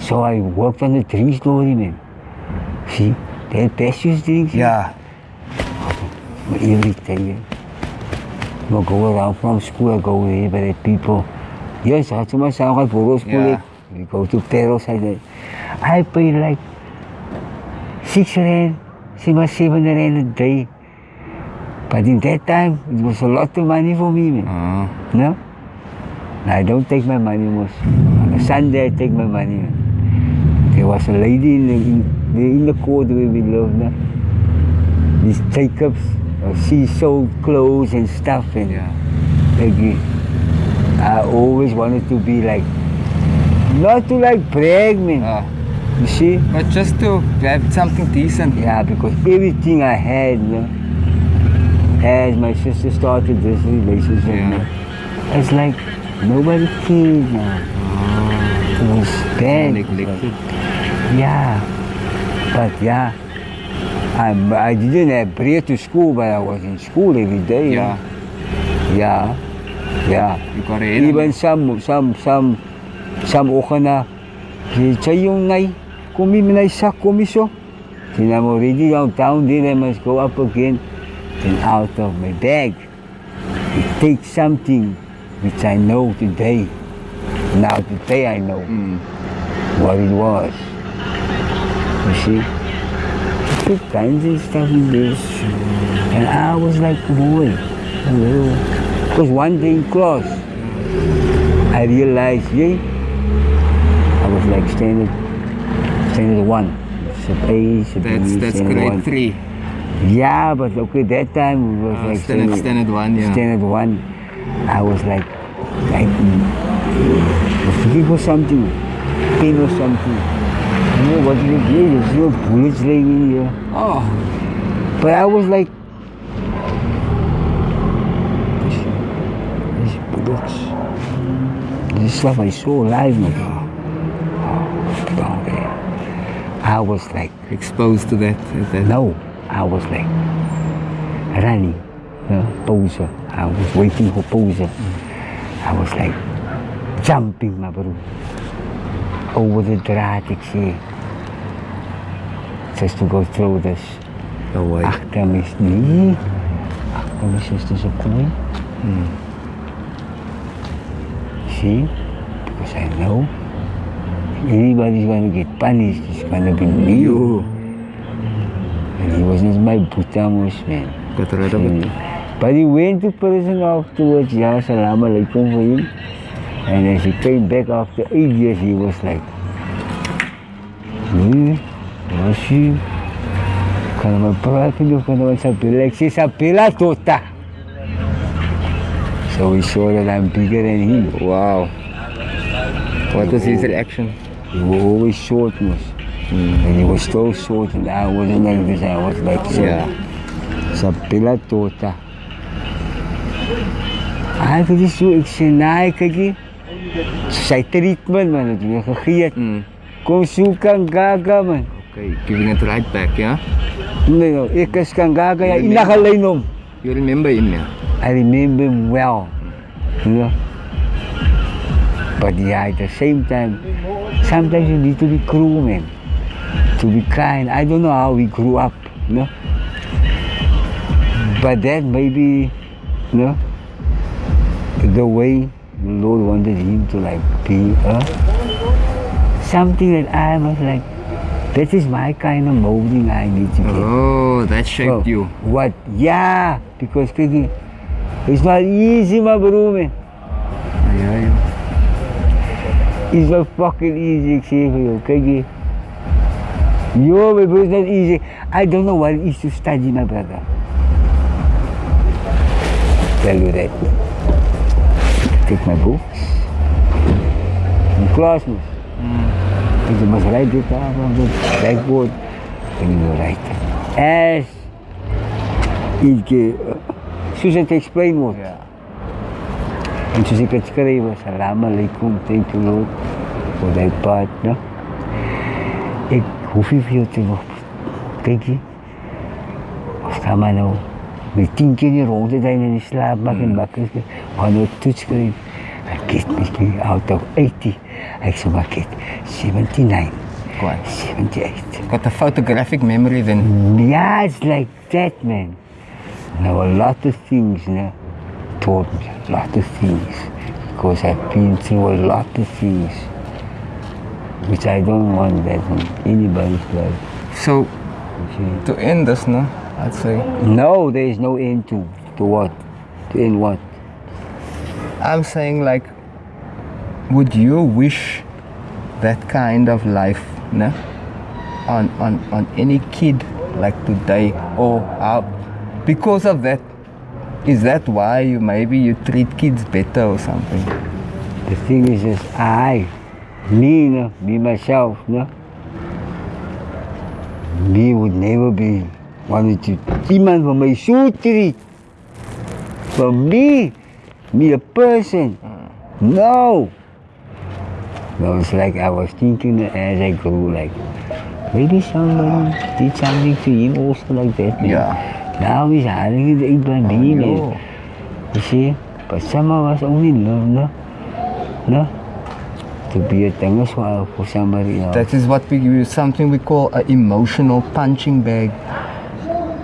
So I worked on the story, man. See, that precious drinks. Yeah. Every day. I go around from school, I go there by the people. Yes, I to myself, I go to school. Yeah. We go to Peros, I I pay like six rand, six seven rand a day. But in that time, it was a lot of money for me, man. Uh-huh. No? I don't take my money most. On a Sunday, I take my money. Man. There was a lady in the, in the, court where we lived. now. These Jacobs, uh, she sold clothes and stuff. And like, uh, I always wanted to be like, not to like brag, man. You see? But just to have something decent. Yeah, because everything I had, you know, as my sister started this relationship, yeah. it's like nobody cared now. Bad. Neglected. Yeah, but yeah, I, I didn't have bread to school, but I was in school every day. Yeah. Yeah, yeah. You got it. Even some, some, some, some okhana, siya yung ngay, kumi mo na isa komisyo. Tina mo already downtown, then I must go up again. Then out of my bag, it takes something which I know today. Now today I know what it was. You see? Kinds of stuff in this. And I was like, boy, because one day in class, I realized, yeah, I was like standard, standard one. Sub A, sub B, That's that's standard grade one. three. Yeah, but okay, that time it was Ah, like standard- standard one, yeah. Standard one. I was like, like, I was something, pain or something. You know what is? Yeah, there's no bullets laying in here. Oh. But I was like, these bullets, this is stuff I saw live, man. Oh, down. I was like exposed to that. Uh, that. No, I was like running, you know, poser. I was waiting for poser. I was like jumping, my bro, over the dramatic sea, just to go through this. No way. Achter my nee, achter my sister's a kooi. Hmm. See, because I know anybody's gonna get punished. It's gonna be me. You. And he was just my butamos, man. Got rid of it. But he went to prison afterwards, yeah, salam alaikum for him. And as he came back after eight years, he was like, Nee, was je maar praten of kan je maar sapela? Ik zei sapela tota. So we saw that I'm bigger than him. Wow. What was his reaction? He was always short, was. And he was so short and I wasn't like this. I was like so. Yeah. Sapela tota. Ay, kasi so, ik zei, nee, kijk je. Sy treatment man, het weer gegee. Mm. Kom soek aan gaga man. Okay, giving it right back, yeah? Nee, no, ek is kan gaga ja, inagalyn hom. You remember him, yeah? I remember him well. You know? But yeah, at the same time, sometimes you need to be cruel, man. To be kind. I don't know how we grew up, you know? But that maybe, you know, the way Lord wanted him to like be uh, something that I was like, that is my kind of molding I need to get. Oh, that shaped Well, you. What? Yeah, because kijk, it's not easy, my bro, man. Yeah, yeah. It's not fucking easy, voor jou. Kijk je. Yo, my bro, it's not easy. I don't know what it is to study, my brother. Tell you that. Take my books. In class, man. And you must write it down on the blackboard. And you write it. As it, uh, soos het explain word. Ja. En soos ek het skryf, salam alaikum, thank you Lord, for thy part, no? Ek hoef nie veel te nog, kyk jy, ons gaan maar nou, met tien keer die rode zijn in die slaap maak en bakken, nou toets skryf. Ek get my out of 80, ek sê maar get 79, Quite. 78. Got a photographic memory then. Yeah, it's like that, man. Now, a lot of things, you know, taught me a lot of things because I've been through a lot of things which I don't want that in anybody's life. So, to end this, no? I'd say. No, there is no end to, to what? To end what? I'm saying, like, would you wish that kind of life, no? On, on, on any kid like today or how? Because of that, is that why you maybe you treat kids better or something? The thing is is I, me, know, me myself, know, me would never be wanted to iemand van my treat. For me, me a person. Mm. No. No, it's like I was thinking as I grew, like maybe somebody did something to him also like that. man. Yeah. Now he's hiding it by me, man. You see? But some of us only love, no? No? To be a thing as well for somebody else. That is what we use, something we call an emotional punching bag.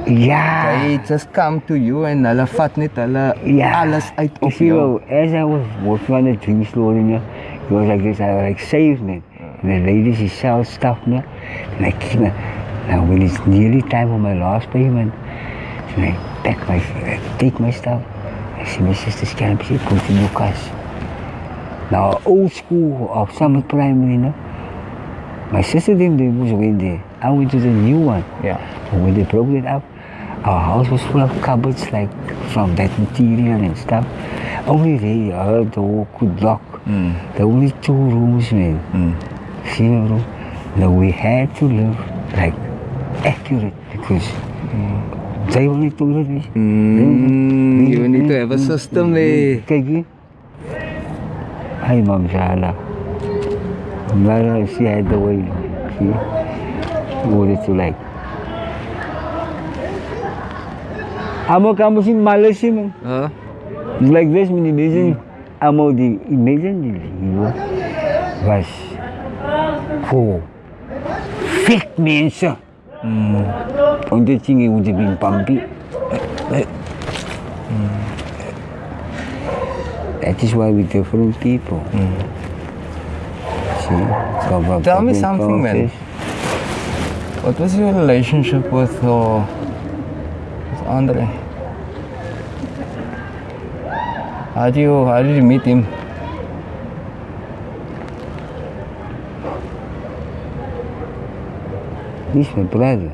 Yeah. They just come to you and hulle vat net hulle Yeah. alles uit You op jou. as I was working on the drink store, you know, it was like this, I was like saved me. And the lady, she sells stuff, you know, and I keep it. Now, when it's nearly time for my last payment, and I pack my, I take my stuff, I see my sister's camp, she in your cash. Now, old school of summer primary, you know, my sister didn't, was went there. I went to the new one. Yeah. When they broke it up, our house was full of cupboards like from that material and stuff. Only they, our door could lock. Mm. There were only two rooms, man. Mm. Room? Now we had to live like accurate because they only told us. Mm, you need to have a system there. Kijk? Ay, Ma'am Shala. Mara, she had the way. See? What it's like. Amo kamu si malas si man. Huh? It's like this, man. Imagine, amo di, imagine di lieve was voor fit mensen. Mm. Und das Ding ist ein Pampi. That is why we're different people. See? So, Tell me something, man. What was your relationship with, uh, with Andre? How do you how did you meet him? He's my brother.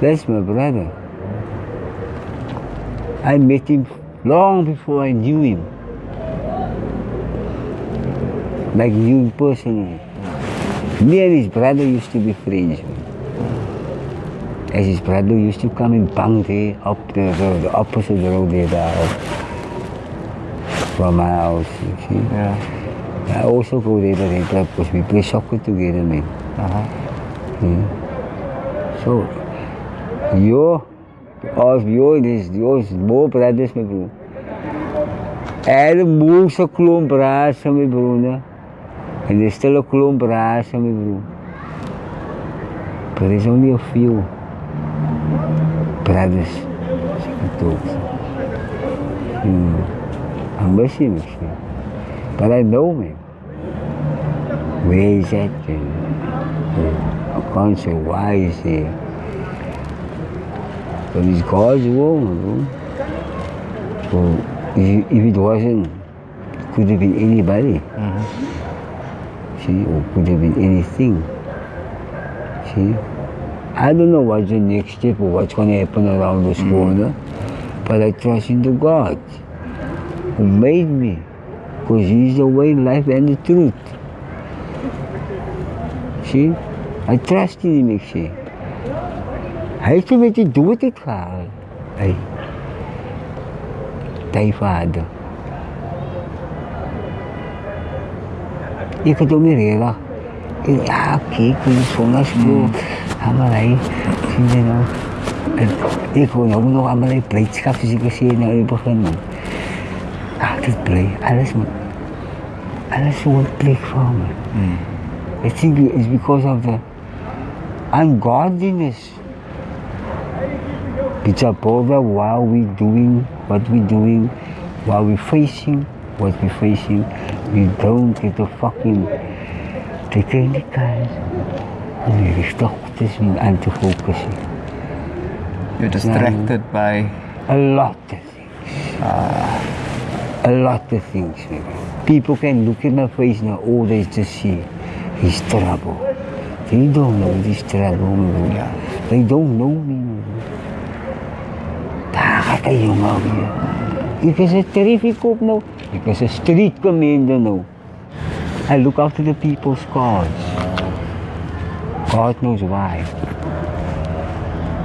That's my brother. I met him long before I knew him. Like you personally. Me and his brother used to be friends. As his brother used to come in Bangde up the, the, the opposite road there there, from my house, you see. Yeah. I also go there the rental because we play soccer together, man. Uh-huh. So, your, of your, is yours, more brothers, my bro. Er moest een klomp razen, mijn broer. En er is still een klomp razen, mijn broer. But there's only a few Dogs. Hmm. I miss him, actually. But I know him. Where is that? And, uh, I can't say why he's here. But he's God's will. So if, if it wasn't, it could have been anybody. See, or could have been anything. See? I don't know what's the next step or what's going to happen around this mm. corner, but I trust in the God who made me, because He's the way, life, and the truth. See? I trust in Him, sê. Hy het met die dood het gehaal. Hy. Ty vader. Ek het hom nie. Ek- Ja, kyk, hoe die son is bro. Amalai, sien jy nou? En ek wil nou nog amalai blijdschap, soos ek gesê nou in die begin. man. Altijd blij, alles moet, alles plek voor me. I think it's because of the ungodliness. It's above while we're doing what we're doing, while we're facing what we're facing, we don't get the fucking om die richting goed te zien en te focussen. You're distracted by a lot of things. a lot of things. People can look at my face now, all they just see is trouble. They don't know this trouble. man. They don't know me. Daar gaat een jongen weer. Ik is een terrific op nou. Ik is een street commander nou. I look after the people's cause. God knows why.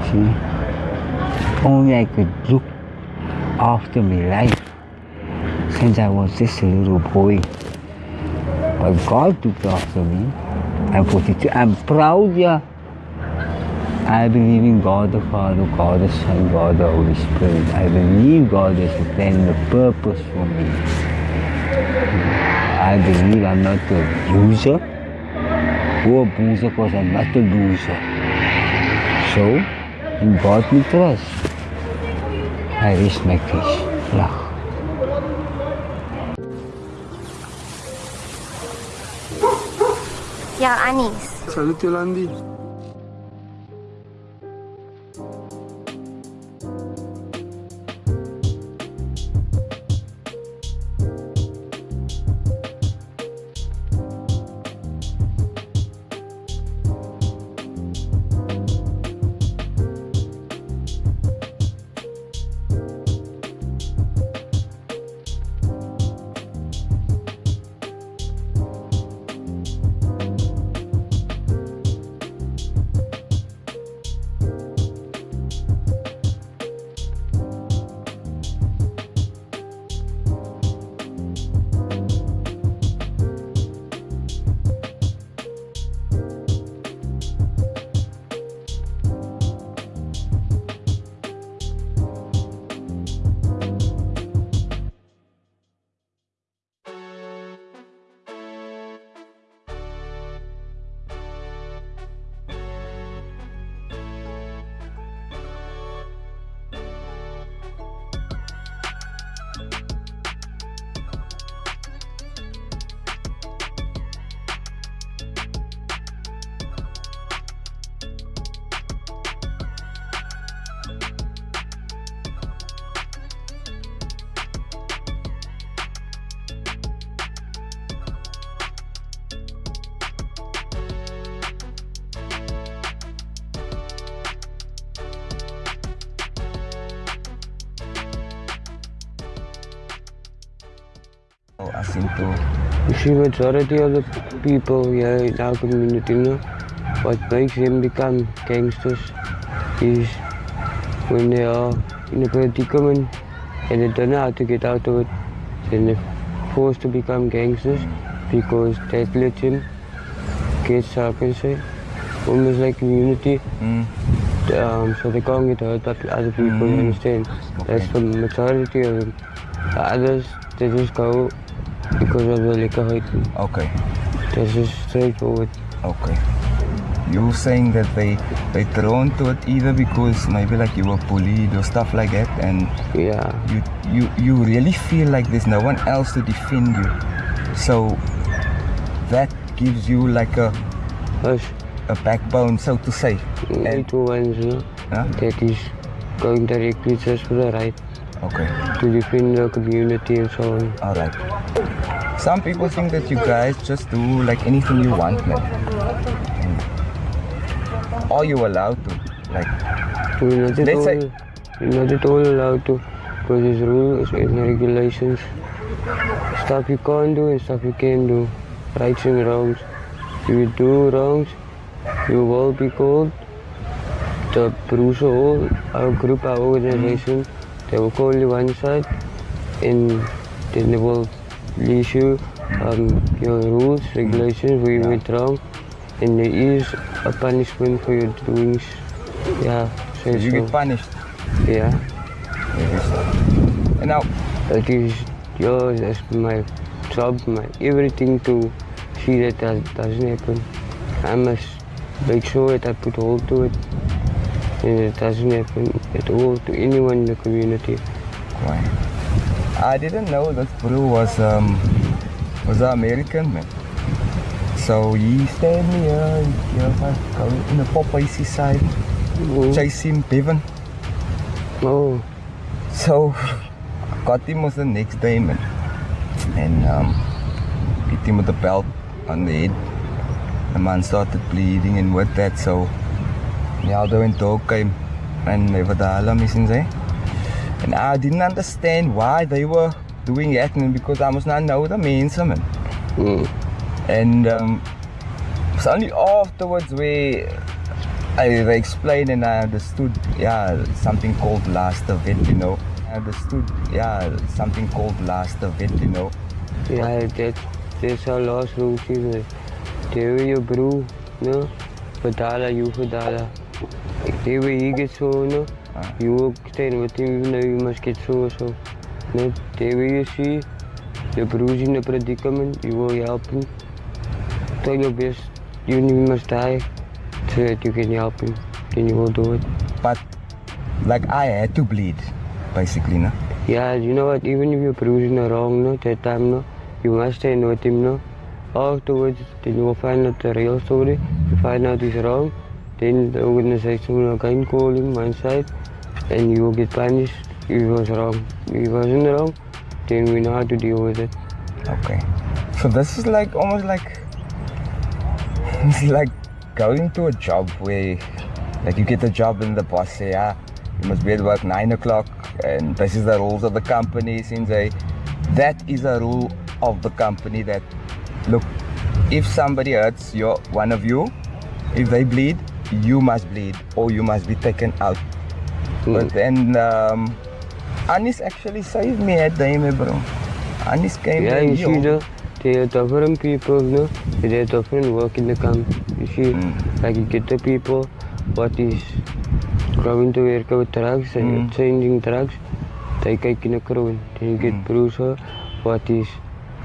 See? Only I could look after my life since I was just a little boy. But God looked after me. I'm 42. I'm proud, yeah. I believe in God the Father, God the Son, God the Holy Spirit. I believe God has a plan and a purpose for me. I believe I'm not a loser or a boozer because I'm not a loser. So, in God we trust. I raise my case. Lach. Ja, Anis. Salut Yolandi. See, majority of the people here in our community, you know, what makes them become gangsters is when they are in a predicament and they don't know how to get out of it, then they're forced to become gangsters because that lets them get, how can I say, almost like community. Um, so they can't get hurt but other people, you understand? That's the majority of them. The others, they just go because of the liquor Okay. That's just straightforward. Okay. You were saying that they they drawn to it either because maybe like you were bullied or stuff like that, and yeah, you you you really feel like there's no one else to defend you, so that gives you like a a backbone, so to say. Little ones, you know, that is going directly just for the right. Okay. To defend the community and so on. All right. Some people think that you guys just do like anything you want, man. Mm. Are you allowed to? Like, We're not at all, say, we're not at all allowed to because there's rules and regulations. Stuff you can't do and stuff you can do. Rights and wrongs. If you do wrongs, you will be called. The Bruce Hall, our group, our organization, they will call you one side and then they will you um, your rules, regulations, we you went wrong. And there is a punishment for your doings. Yeah, so you so. get punished. Yeah. And now it is yours as my job, my everything to see that that doesn't happen. I must make sure that I put hold to it and it doesn't happen at all to anyone in the community. Why? I didn't know that bro was um was an American man. So he stayed me go in the Popeyes side, chase him Bevan. Oh. So got him was the next day man. And um hit him with the belt on the head. The man started bleeding and with that so the Aldo and dog came and were the alarm is there. And I didn't understand why they were doing that and because I must not know the mense man. And um, it's only afterwards where I, they explained and I understood, yeah, something called last event, you know. I understood, yeah, something called last event, you know. Yeah, that, that's our last rule, is There where your brew, no? Padala, you padala. There where he gets so, no? Uh, you will stand with him, even though you must get so so. No? There where you see the brew's in a predicament, you will help him. Try your best, even if you must die, so that you can help him. Then you will do it. But, like, I had to bleed, basically, no? Yeah, you know what, even if you're bruising the wrong, no, that time, no, you must stand with him, no. Afterwards, then you will find out the real story. You find out he's wrong, then the organization again call him one side, and you will get punished he was wrong. He wasn't wrong, then we know how to deal with it. Okay. So this is like almost like (laughs) it's like going to a job where like you get a job and the boss say, ah, you must be at work nine o'clock and this is the rules of the company since that is a rule of the company that look if somebody hurts your one of you, if they bleed, you must bleed or you must be taken out. Hmm. But then um Anis actually saved me at the time, bro. Anis came Yeah, and you he see, no, there are different people, no, there are different work in the camp. You see, hmm. like you get the people what is going to work with drugs and hmm. changing drugs, they kyk in a kroon. Then you get Bruce, what is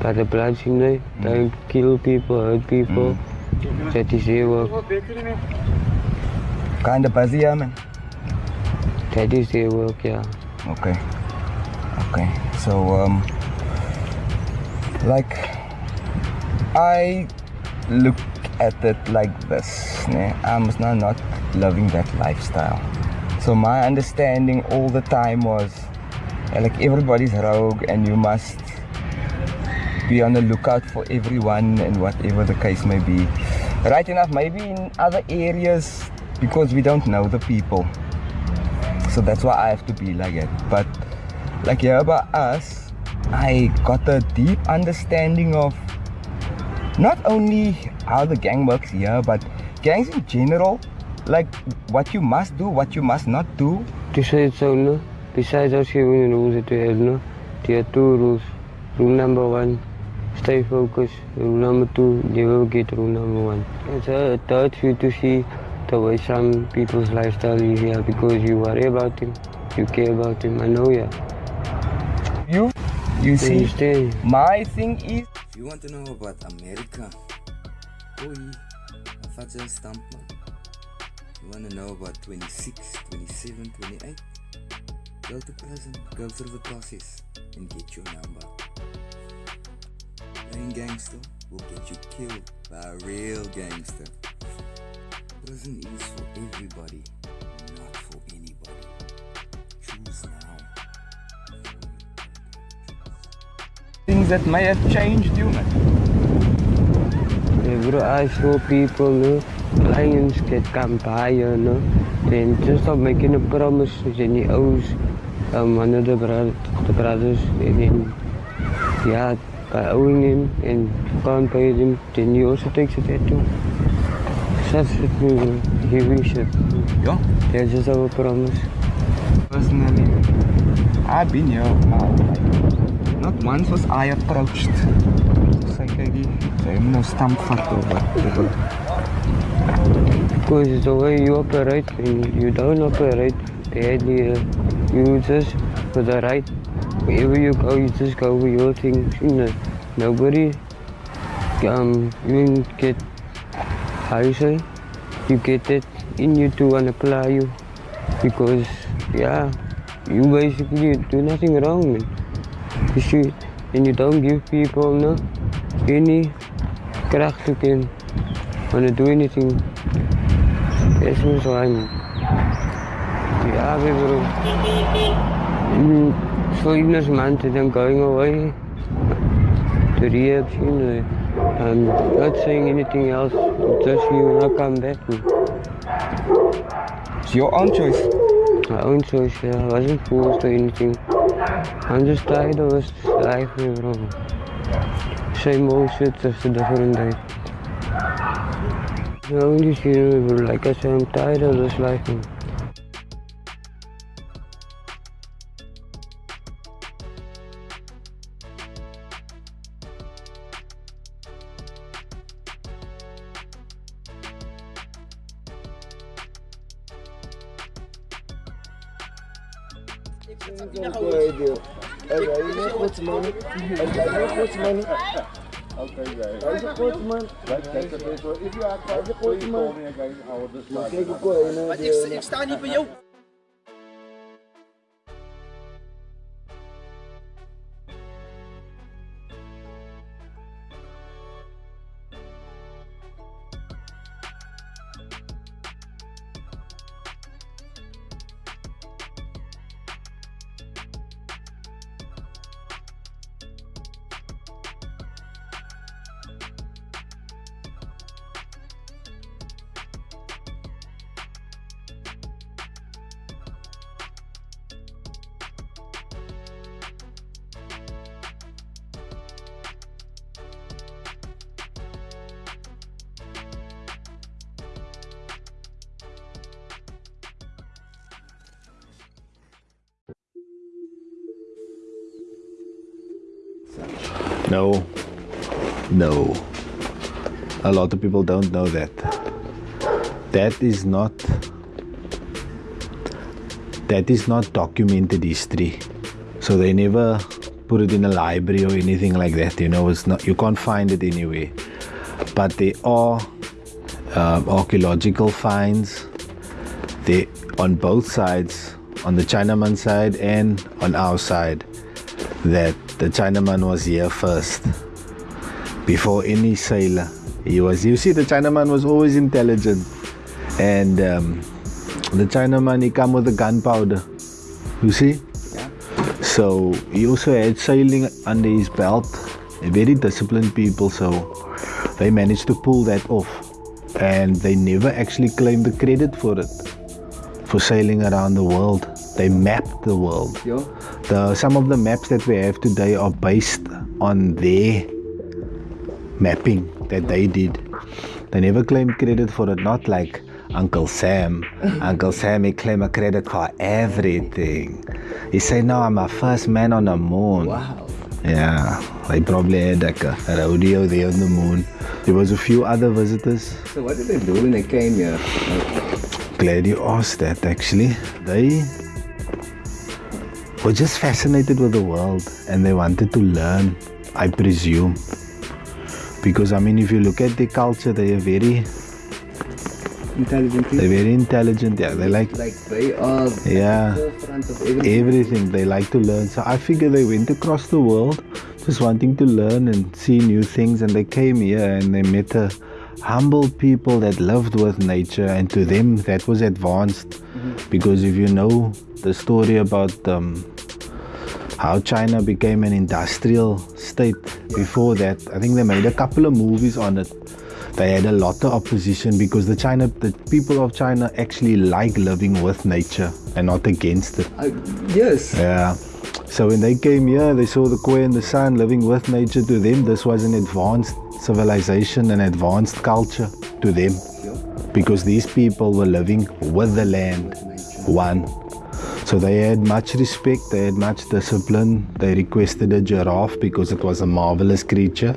got the blood in there, they kill people, hurt people. That is their work. Kinda man. That is work, yeah. Okay. Okay. So um like I look at it like this. né? I'm not not loving that lifestyle. So my understanding all the time was like everybody's rogue and you must be on the lookout for everyone and whatever the case may be. Right enough, maybe in other areas because we don't know the people. So that's why I have to be like it. But like here about us, I got a deep understanding of not only how the gang works here, but gangs in general, like what you must do, what you must not do. To say it so, no? Besides giving the rules that we have, no? There are two rules. Rule number one, stay focused. Rule number two, never get rule number one. It's a third you to see the way some people's lifestyle is here because you worry about him, you care about him, I know ya. You, you see, Understand? my thing is If you want to know about America, oi, vat jy 'n stamp man. You want to know about 26, 27, 28? Go to prison, go through the process, and get your number. Playing gangster will get you killed by a real gangster. Prison is for everybody, not for anybody. Choose now. things that may have changed you, man. Yeah, bro, I saw people, no? Clients get come by, you know? Then just stop making a promise with any oaths, um, one of the, bro- the brothers, and then, yeah, by owing him and can't pay them, then he also takes a tattoo. Such shit, bro. Heavy shit. Yeah. They just have a promise. Personally, I've been here. Like, not once was I approached. Sy moet nou stamp vat. Because the way you operate, and you don't operate badly. You just, for the right, wherever you go, you just go with your things. You know, nobody, um, you get, how you say, you get it in you to apply you. Because, yeah, you basically do nothing wrong, man. You should, and you don't give people no, any kracht to can want to do anything. That's why, man. Yeah, we bro. So even as months then going away to rehab, know, I'm not saying anything else, just you I come back. It's your own choice. My own choice, yeah. I wasn't forced or anything. I'm just tired of this life, bro. Same old shit, just a different day. I only see you, bro. Like I said, I'm tired of this life. Sta niet bij jou. No. No. A lot of people don't know that. That is not that is not documented history. So they never put it in a library or anything like that, you know, it's not you can't find it anywhere. But there are uh, archaeological finds they on both sides, on the Chinaman side and on our side, that the Chinaman was here first. Before any sailor, he was. You see, the Chinaman was always intelligent, and um, the Chinaman he come with the gunpowder. You see. So he also had sailing under his belt. Very disciplined people, so they managed to pull that off, and they never actually claimed the credit for it for sailing around the world. They mapped the world. Yeah. The uh, some of the maps that we have today are based on their mapping that they did. They never claimed credit for it, not like Uncle Sam. (laughs) Uncle Sam he claimed a credit for everything. He said, No, I'm a first man on the moon. Wow. Yeah, they probably had like a, a rodeo there on the moon. There was a few other visitors. So what did they do when they came here? Glad you asked that actually. They were just fascinated with the world and they wanted to learn, I presume. Because I mean if you look at their culture they are very Intelligent they're very intelligent, yeah. They like Like they are Yeah. everything. everything. They like to learn. So I figure they went across the world just wanting to learn and see new things and they came here and they met a humble people that lived with nature and to them that was advanced because if you know the story about um, how China became an industrial state before that I think they made a couple of movies on it they had a lot of opposition because the China the people of China actually like living with nature and not against it Uh, yes. yeah. So when they came here, they saw the Khoi and the San living with nature. To them, this was an advanced civilization, and advanced culture to them. Because these people were living with the land, one. So they had much respect, they had much discipline. They requested a giraffe because it was a marvelous creature.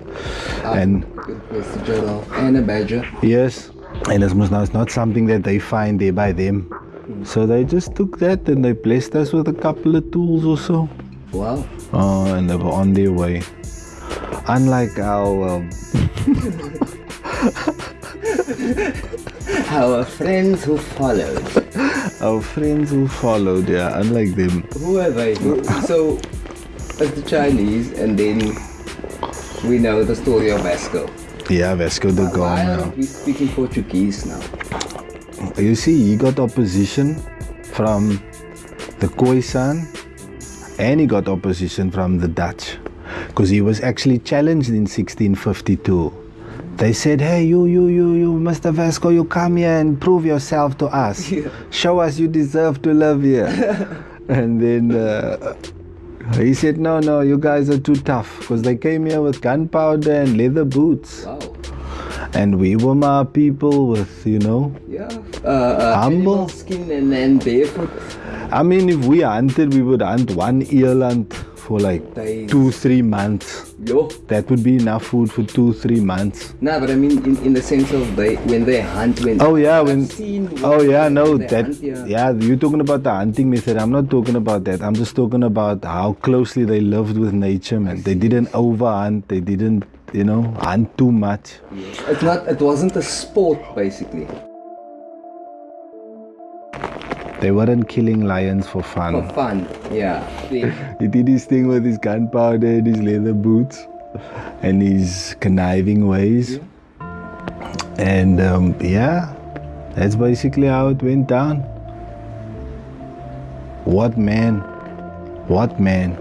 Ah, and Good giraffe and a badger. Yes, and it was not, not something that they find there by them. Hmm. So they just took that and they blessed us with a couple of tools or so. Wow. Oh, and they were on their way. Unlike our um, (laughs) Our friends who followed. our friends who followed, yeah, unlike them. Who are they? So, as the Chinese, and then we know the story of Vasco. Yeah, Vasco da Why Gama. aren't we speaking Portuguese now? You see, he got opposition from the Khoisan and he got opposition from the Dutch because he was actually challenged in 1652. They said, hey, you, you, you, you, Mr. Vasco, you come here and prove yourself to us. Show us you deserve to live here. (laughs) and then uh, he said, no, no, you guys are too tough because they came here with gunpowder and leather boots. Wow. And we were my people with, you know, Yeah. Uh, uh, Humble. skin and then barefoot. I mean, if we hunted, we would hunt one eland for like two, three months. Yo. That would be enough food for two, three months. Nah, but I mean in, in the sense of they when they hunt when Oh yeah, when oh yeah, no, that hunt here. yeah, you're talking about the hunting method. I'm not talking about that. I'm just talking about how closely they lived with nature, man. They didn't overhunt. They didn't, you know, hunt too much. It's not it wasn't a sport basically. They weren't killing lions for fun. For fun. Yeah. (laughs) He did his thing with his gunpowder and his leather boots and his conniving ways. And um, yeah, that's basically how it went down. What man? What man?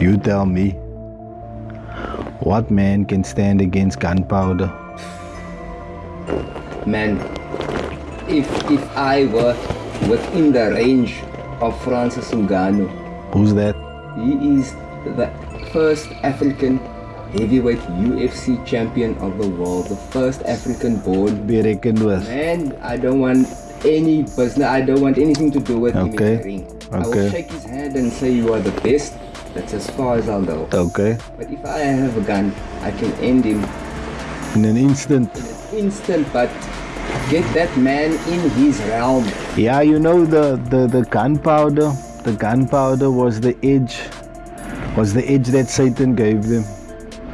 You tell me. What man can stand against gunpowder? Man, if if I were within the range of Francis Ngannou, Who's that? he is the first African heavyweight UFC champion of the world, the first African born. Be reckoned with. Man, I don't want any business. I don't want anything to do with him in the ring. I will shake his hand and say you are the best. That's as far as I'll go. Okay. But if I have a gun, I can end him In an instant. instant. But get that man in his realm. Yeah, you know the, the, the gunpowder, the gunpowder was the edge, was the edge that Satan gave them.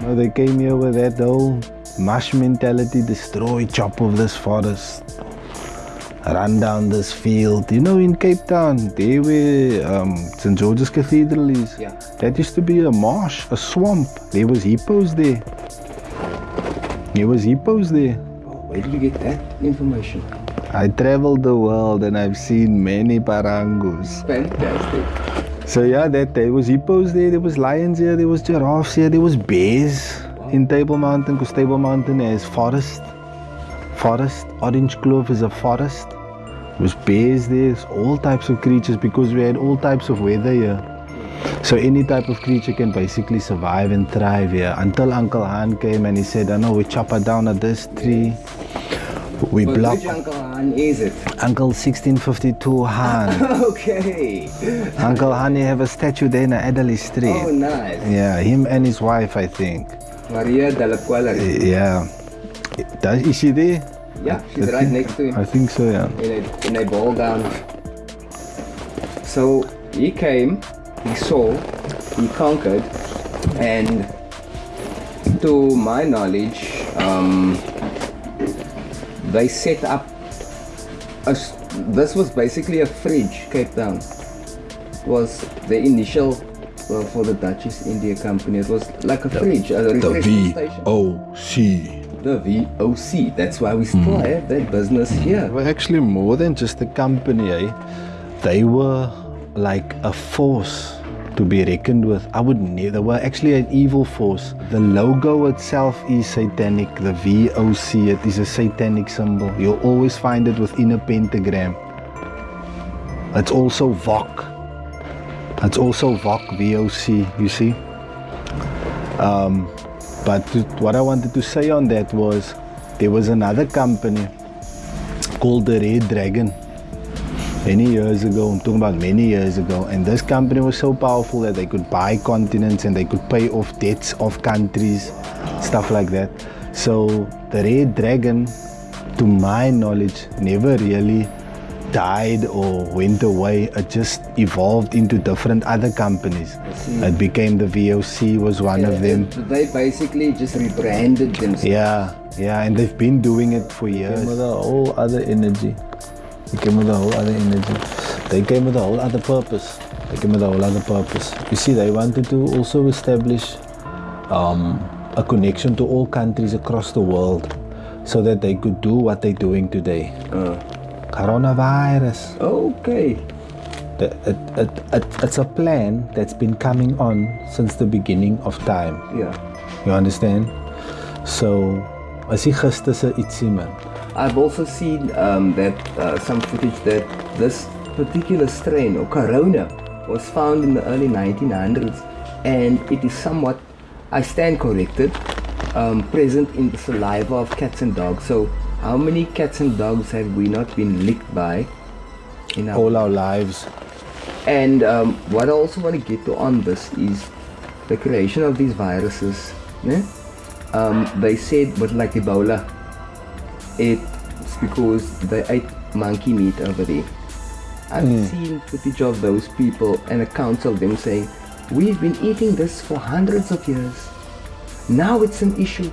Know, they came here with that whole mush mentality, destroy, chop of this forest, run down this field. You know, in Cape Town, there where um, St. George's Cathedral is, Yeah. that used to be a marsh, a swamp. There was hippos there. There was hippos there. Where did you get that information? I traveled the world and I've seen many parangus. Fantastic. So yeah, that there was hippos there, there was lions here, there was giraffes here, there was bears in Table Mountain because Table Mountain has forest. Forest. Orange Kloof is a forest. There was bears there, all types of creatures because we had all types of weather here. So any type of creature can basically survive and thrive here until Uncle Han came and he said, "I know we chop her down at this tree." We But block which Uncle Han is it? Uncle 1652 Han. (laughs) okay. Uncle Han, he have a statue there in Adderley Street. Oh, nice. Yeah, him and his wife, I think. Maria de la. Yeah. Does, is she there? Yeah, she's I right think- next to him. I think so, yeah. in a, in a ball down. So he came, he saw, he conquered, and to my knowledge, um, they set up a, this was basically a fridge, Cape Town. Was the initial well, for the Dutch East India Company. It was like a fridge, a The. VOC. The VOC. That's why we still Mm. have that business here. They were actually more than just a company, eh? They were like a force to be reckoned with. I would never, were actually an evil force. The logo itself is satanic. The VOC, it is a satanic symbol. You'll always find it within a pentagram. It's also VOC. It's also VOC, VOC, you see? Um, but what I wanted to say on that was there was another company called the Red Dragon many years ago. I'm talking about many years ago. And this company was so powerful that they could buy continents and they could pay off debts of countries, stuff like that. So the Red Dragon, to my knowledge, never really died or went away. It just evolved into different other companies. It became the VOC was one of them. They basically just rebranded themselves. Yeah, yeah, and they've been doing it for years. came with a whole other energy. They came with a whole other energy. They came with a whole other purpose. They came with a whole other purpose. You see, they wanted to also establish um, a connection to all countries across the world so that they could do what they're doing today. Coronavirus. Okay. The, it, it, it, it's a plan that's been coming on since the beginning of time. Yeah. You understand? So, as jy gister se ietsie man. I've also seen um, that uh, some footage that this particular strain or corona was found in the early 1900s and it is somewhat, I stand corrected, um, present in the saliva of cats and dogs. So how many cats and dogs have we not been licked by in our All our lives. And um, what I also want to get to on this is the creation of these viruses. né? Um, they said, but like Ebola, it's because they ate monkey meat over there. I've Hmm. seen footage of those people and accounts of them saying, We've been eating this for hundreds of years. Now it's an issue.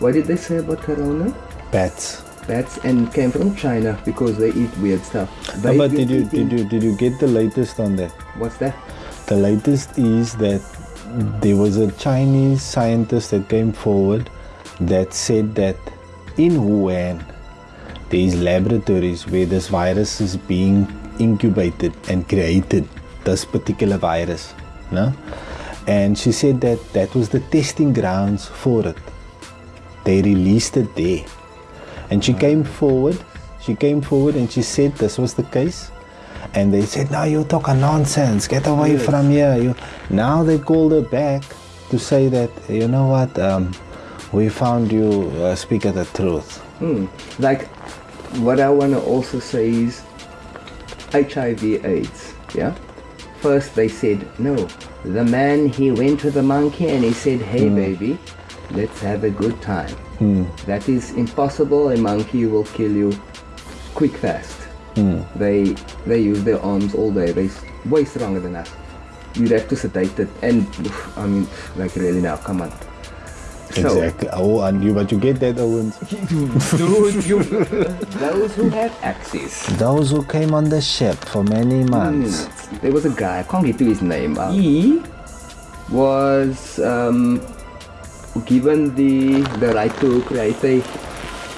What did they say about Corona? Bats. Bats and came from China because they eat weird stuff. But did you did you did you get the latest on that? What's that? The latest is that there was a Chinese scientist that came forward that said that in Wuhan there is laboratories where this virus is being incubated and created. This particular virus, no? And she said that that was the testing grounds for it. They released it there, and she came forward. She came forward and she said this was the case. And they said, "No, you talk a nonsense. Get away Yes. from here." You now they called her back to say that you know what, um, we found you uh, speak of the truth. Hmm. Like, what I want to also say is HIV/AIDS. Yeah. First they said no. The man he went to the monkey and he said, "Hey Hmm. baby, let's have a good time." Hmm. That is impossible. A monkey will kill you quick, fast. Hmm. They they use their arms all day. They way stronger than us. You'd have to sedate it, and I mean, like really now, come on. So- Exactly. Oh, and you but you get that, Owens. (laughs) Dude, you, those who had access. Those who came on the ship for many months. Hmm. There was a guy, I can't get to his name. Uh, he was um, given the, the right to create a,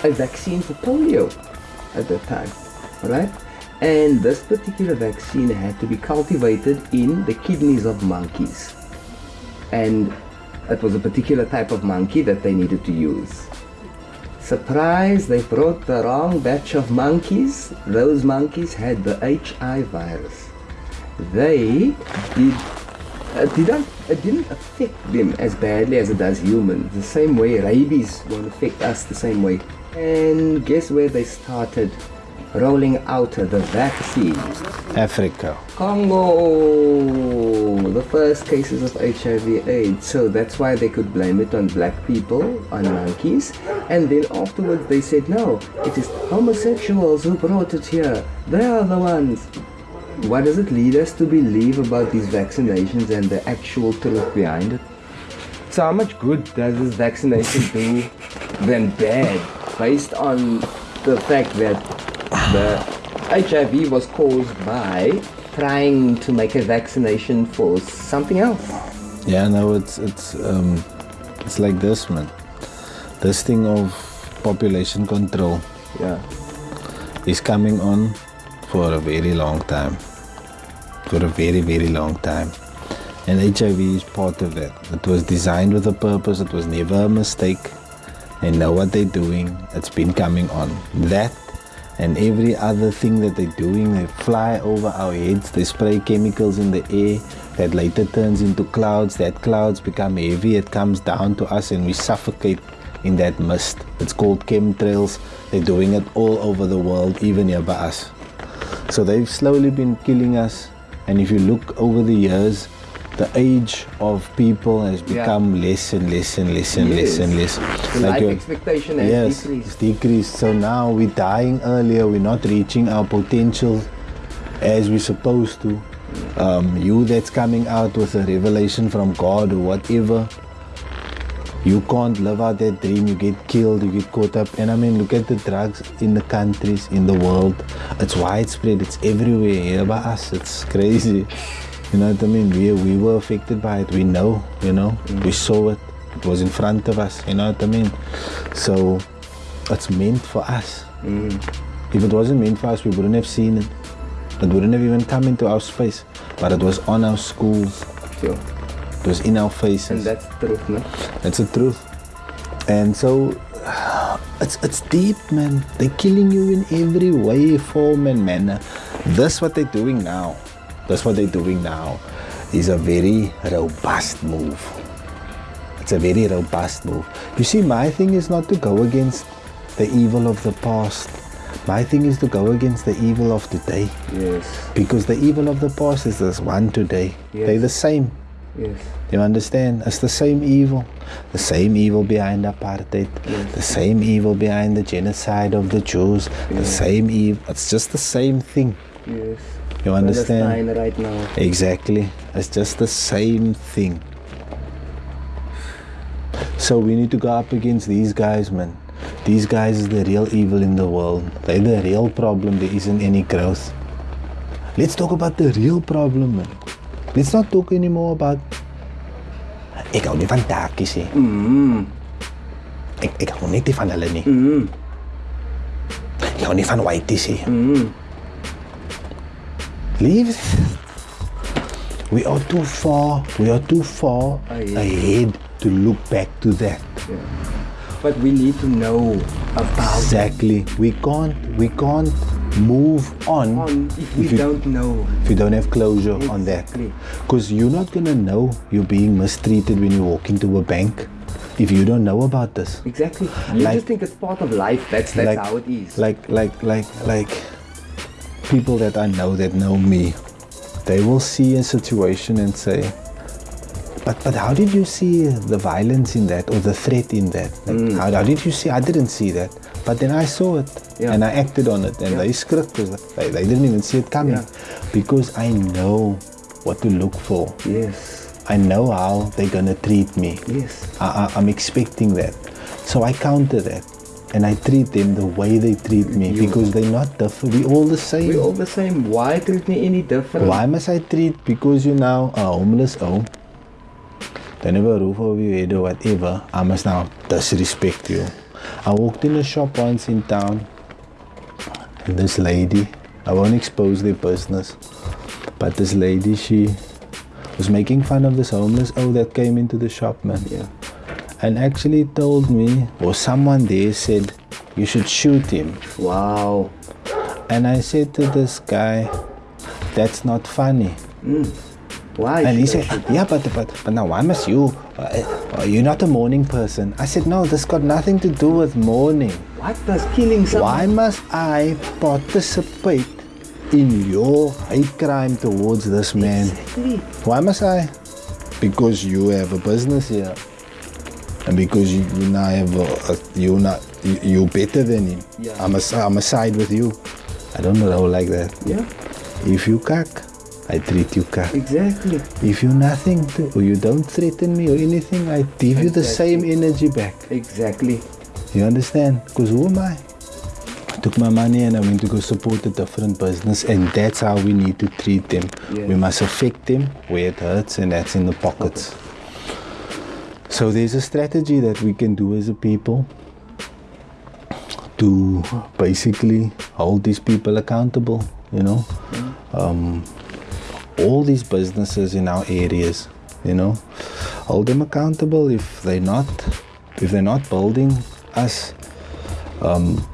a vaccine for polio at that time, right? And this particular vaccine had to be cultivated in the kidneys of monkeys. And it was a particular type of monkey that they needed to use. Surprise, they brought the wrong batch of monkeys. Those monkeys had the HI virus. They did uh, it didn't, it uh, didn't affect them as badly as it does humans. The same way rabies won't affect us the same way. And guess where they started rolling out the vaccine? Africa. Congo, the first cases of HIV AIDS. So that's why they could blame it on black people, on monkeys. And then afterwards they said, no, it is homosexuals who brought it here. They are the ones. What does it lead us to believe about these vaccinations and the actual truth behind it? So how much good does this vaccination do than bad based on the fact that the HIV was caused by trying to make a vaccination for something else? Yeah, no, it's it's um, it's like this, man. This thing of population control. Yeah. Is coming on for a very long time. For a very, very long time. And HIV is part of that. It was designed with a purpose, it was never a mistake. They know what they're doing, it's been coming on. That and every other thing that they're doing, they fly over our heads, they spray chemicals in the air that later turns into clouds. That clouds become heavy, it comes down to us, and we suffocate in that mist. It's called chemtrails. They're doing it all over the world, even here by us. So they've slowly been killing us. And if you look over the years, the age of people has Yeah. become less and less and less and less and less. The life your- expectation has yes, decreased. it's decreased. So now we're dying earlier. We're not reaching our potential as we're supposed to. Um, you that's coming out with a revelation from God or whatever, you can't live out that dream. You get killed. You get caught up. And I mean, look at the drugs in the countries, in the world. It's widespread. It's everywhere. Here by us, it's crazy. You know what I mean? We we were affected by it. We know. You know. Mm. We saw it. It was in front of us. You know what I mean? So it's meant for us. Mm. If it wasn't meant for us, we wouldn't have seen it. It wouldn't have even come into our space. But it was on our schools. Sure. It was in our faces. And that's the truth, no? That's the truth. And so it's it's deep, man. They're killing you in every way, form, and manner. This what they're doing now. That's what they're doing now. Is a very robust move. It's a very robust move. You see, my thing is not to go against the evil of the past. My thing is to go against the evil of today. Yes. Because the evil of the past is this one today. Yes. They're the same. Yes. You understand? It's the same evil. The same evil behind apartheid. The same evil behind the genocide of the Jews. The same evil. It's just the same thing. Yes. You understand? Right now. Exactly. It's just the same thing. So we need to go up against these guys, man. These guys is the real evil in the world. They're the real problem. There isn't any growth. Let's talk about the real problem, man. Let's not talk anymore about. Ek hou nie van takies nie. Mm. Ek ek hou net nie van hulle nie. Mm. Ek hou nie van. Mm. Leave. We are too far. We are too far Ahead. ahead to look back to that. But we need to know about Exactly. We can't. We can't move on, on if we you, don't know. if you don't have closure on that. Because you're not gonna know you're being mistreated when you walk into a bank if you don't know about this. Exactly. You Like- just think it's part of life. That's that's like, how it is. Like like like like people that I know that know me, they will see a situation and say, but but how did you see the violence in that or the threat in that? Like, mm. how, how did you see? I didn't see that, but then I saw it Yeah. and I acted on it, and they script was they, they didn't even see it coming because I know what to look for. Yes. I know how they're gonna treat me. Yes. I, I, I'm expecting that. So I counter that. And I treat them the way they treat me because they're not different. We're all the same. We're all the same. Why treat me any different? Why must I treat because you're now are homeless oh don't have a roof over your head or whatever, I must now disrespect you. I walked in a shop once in town and this lady, I won't expose their business, but this lady she was making fun of this homeless oh that came into the shop man. Yeah. And actually told me or someone there said you should shoot him. Wow. And I said to this guy, that's not funny. Mm. Why? And he said, yeah, but, but, but now why must you? Uh, uh, you're not a morning person. I said, no, this got nothing to do with mourning. What does killing someone? Why must I participate in your hate crime towards this man? Exactly. Why must I? Because you have a business here. And because you, you now have a, a, you not you, you're better than him. Yeah. I'm a, I'm a side with you. I don't know how like that. Yeah. If you cack, I treat you cack. Exactly. If you nothing to, or you don't threaten me or anything, I give you the same energy back. Exactly. You understand? Because who am I? I took my money and I went to go support a different business, and that's how we need to treat them. We must affect them where it hurts, and that's in the pockets. So there's a strategy that we can do as a people to basically hold these people accountable. You know, um, all these businesses in our areas, you know, hold them accountable if they're not if they're not building us um,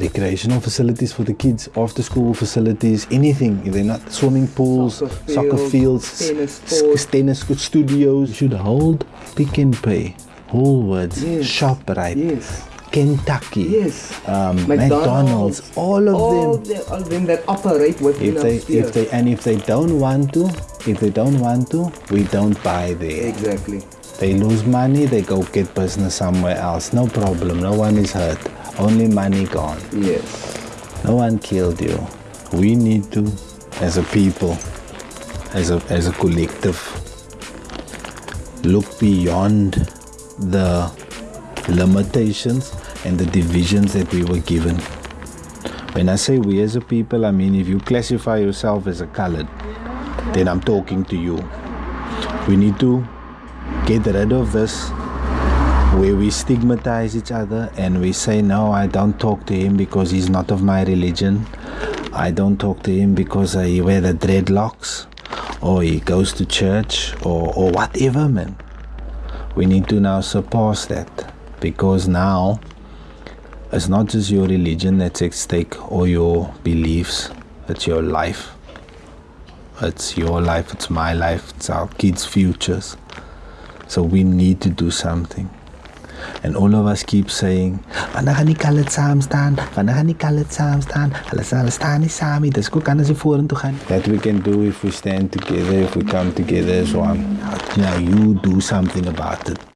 recreational facilities for the kids, after school facilities, anything. If they're not swimming pools, Soccer soccer, fields, fields, tennis tennis studios, should hold Pick n Pay, Woolworths, Yes. ShopRite, Yes. Kentucky, Yes. um, McDonald's. McDonald's, all of all them. The, all of them that operate within If they, if they, and if they don't want to, if they don't want to, we don't buy there. Exactly. They lose money, they go get business somewhere else. No problem. No one is hurt. Only money gone. Yes. No one killed you. We need to, as a people, as a as a collective, look beyond the limitations and the divisions that we were given. When I say we as a people, I mean if you classify yourself as a colored, then I'm talking to you. We need to get rid of this where we stigmatize each other and we say, No, I don't talk to him because he's not of my religion. I don't talk to him because he wears the dreadlocks or he goes to church or, or whatever, man. We need to now surpass that because now it's not just your religion that's at stake or your beliefs, it's your life. It's your life, it's my life, it's our kids' futures. So we need to do something. And all of us keep saying, wanneer gaan die colored saam staan? Wanneer gaan die saam staan? Hulle sal staan nie saam nie. Dis hoe kan as vorentoe gaan. That we can do if we stand together, if we come together as one. Now you do something about it.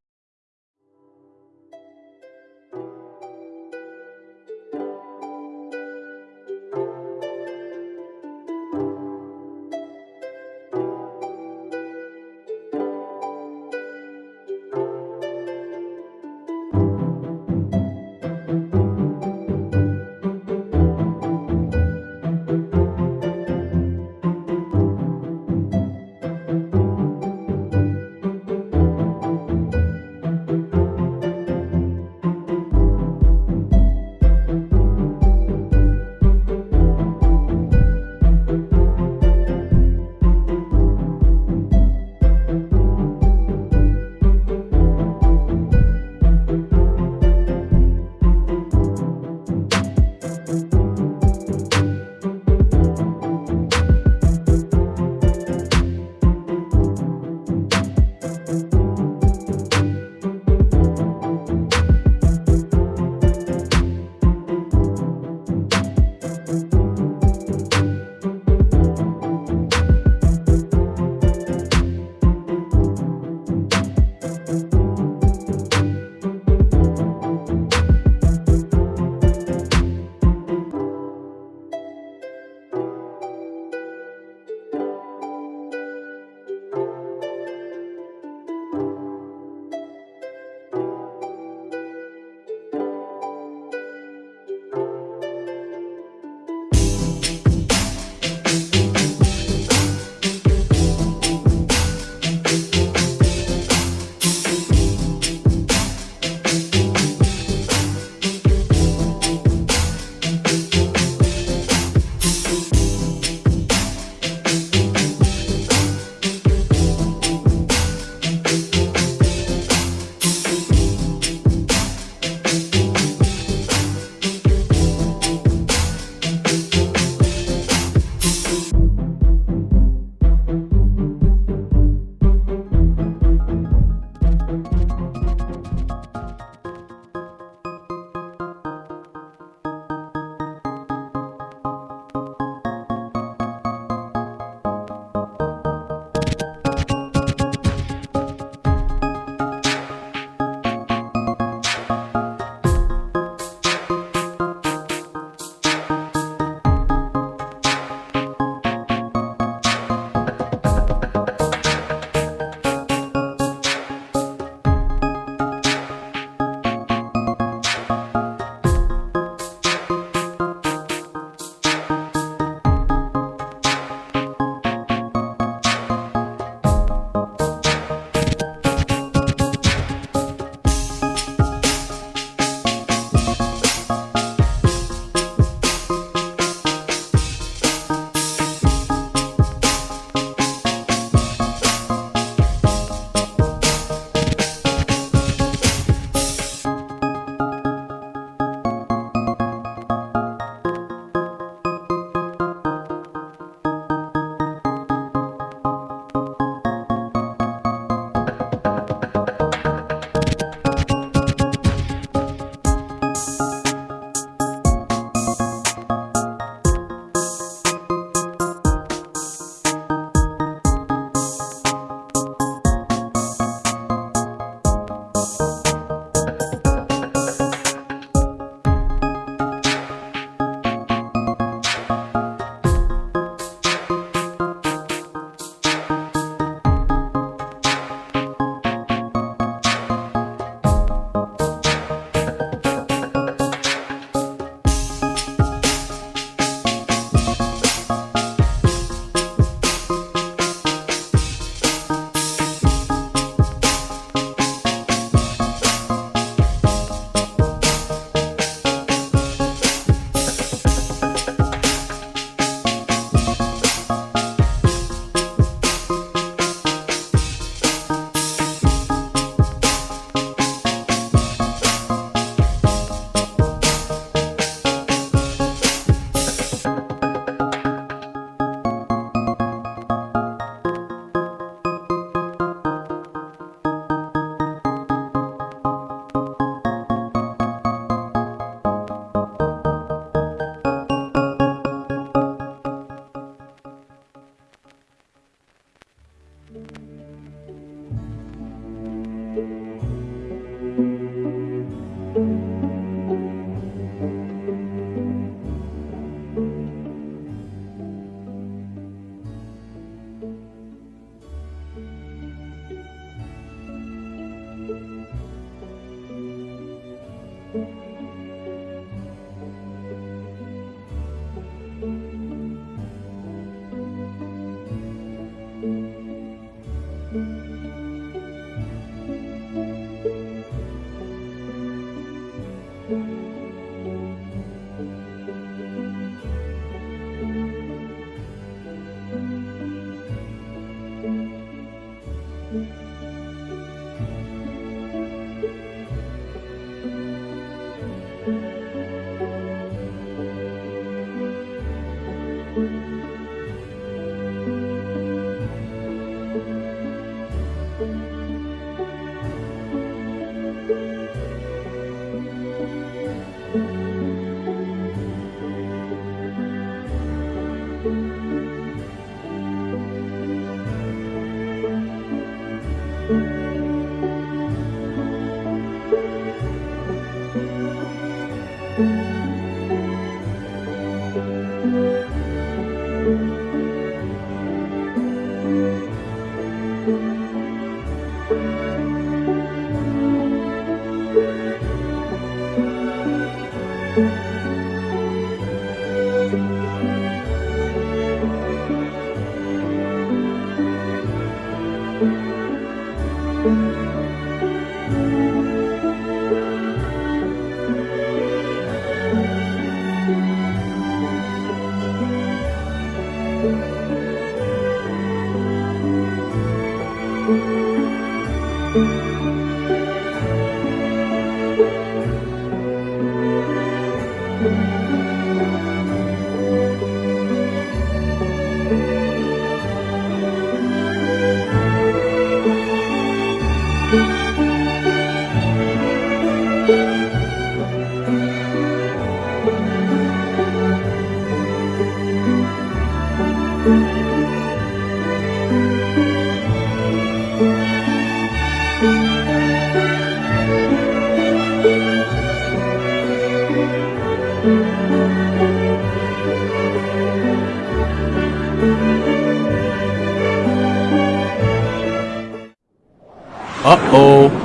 Uh-oh.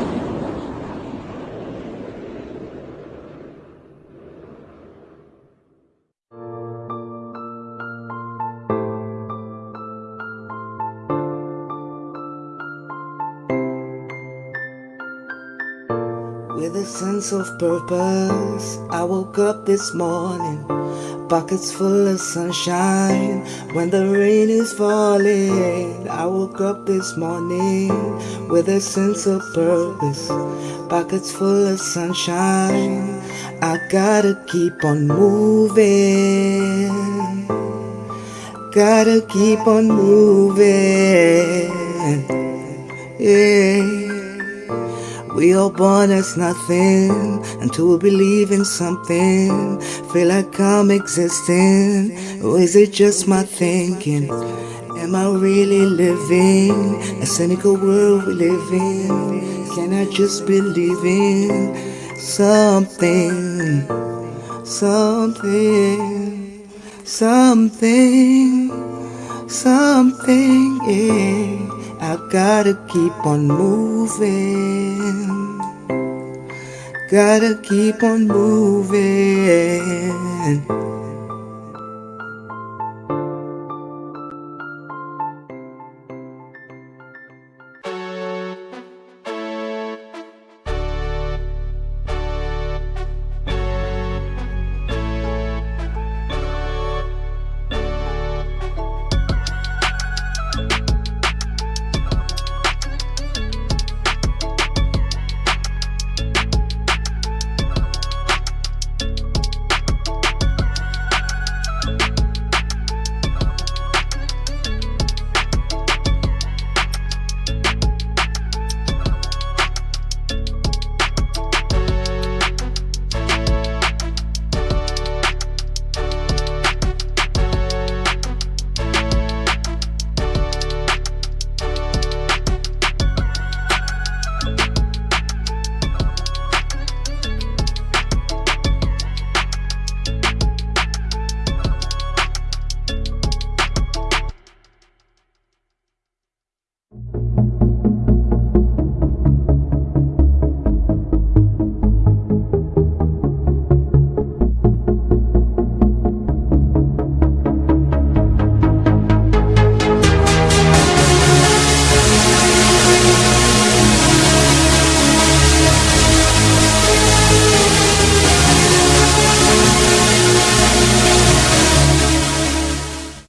Sense of purpose, I woke up this morning, pockets full of sunshine. When the rain is falling, I woke up this morning with a sense of purpose, pockets full of sunshine. I gotta keep on moving, gotta keep on moving. Yeah. We all born as nothing until we believe in something. Feel like I'm existing, or is it just my thinking? Am I really living a cynical world we live in? Can I just believe in something, something, something, something? Yeah. I gotta keep on moving. Gotta keep on moving.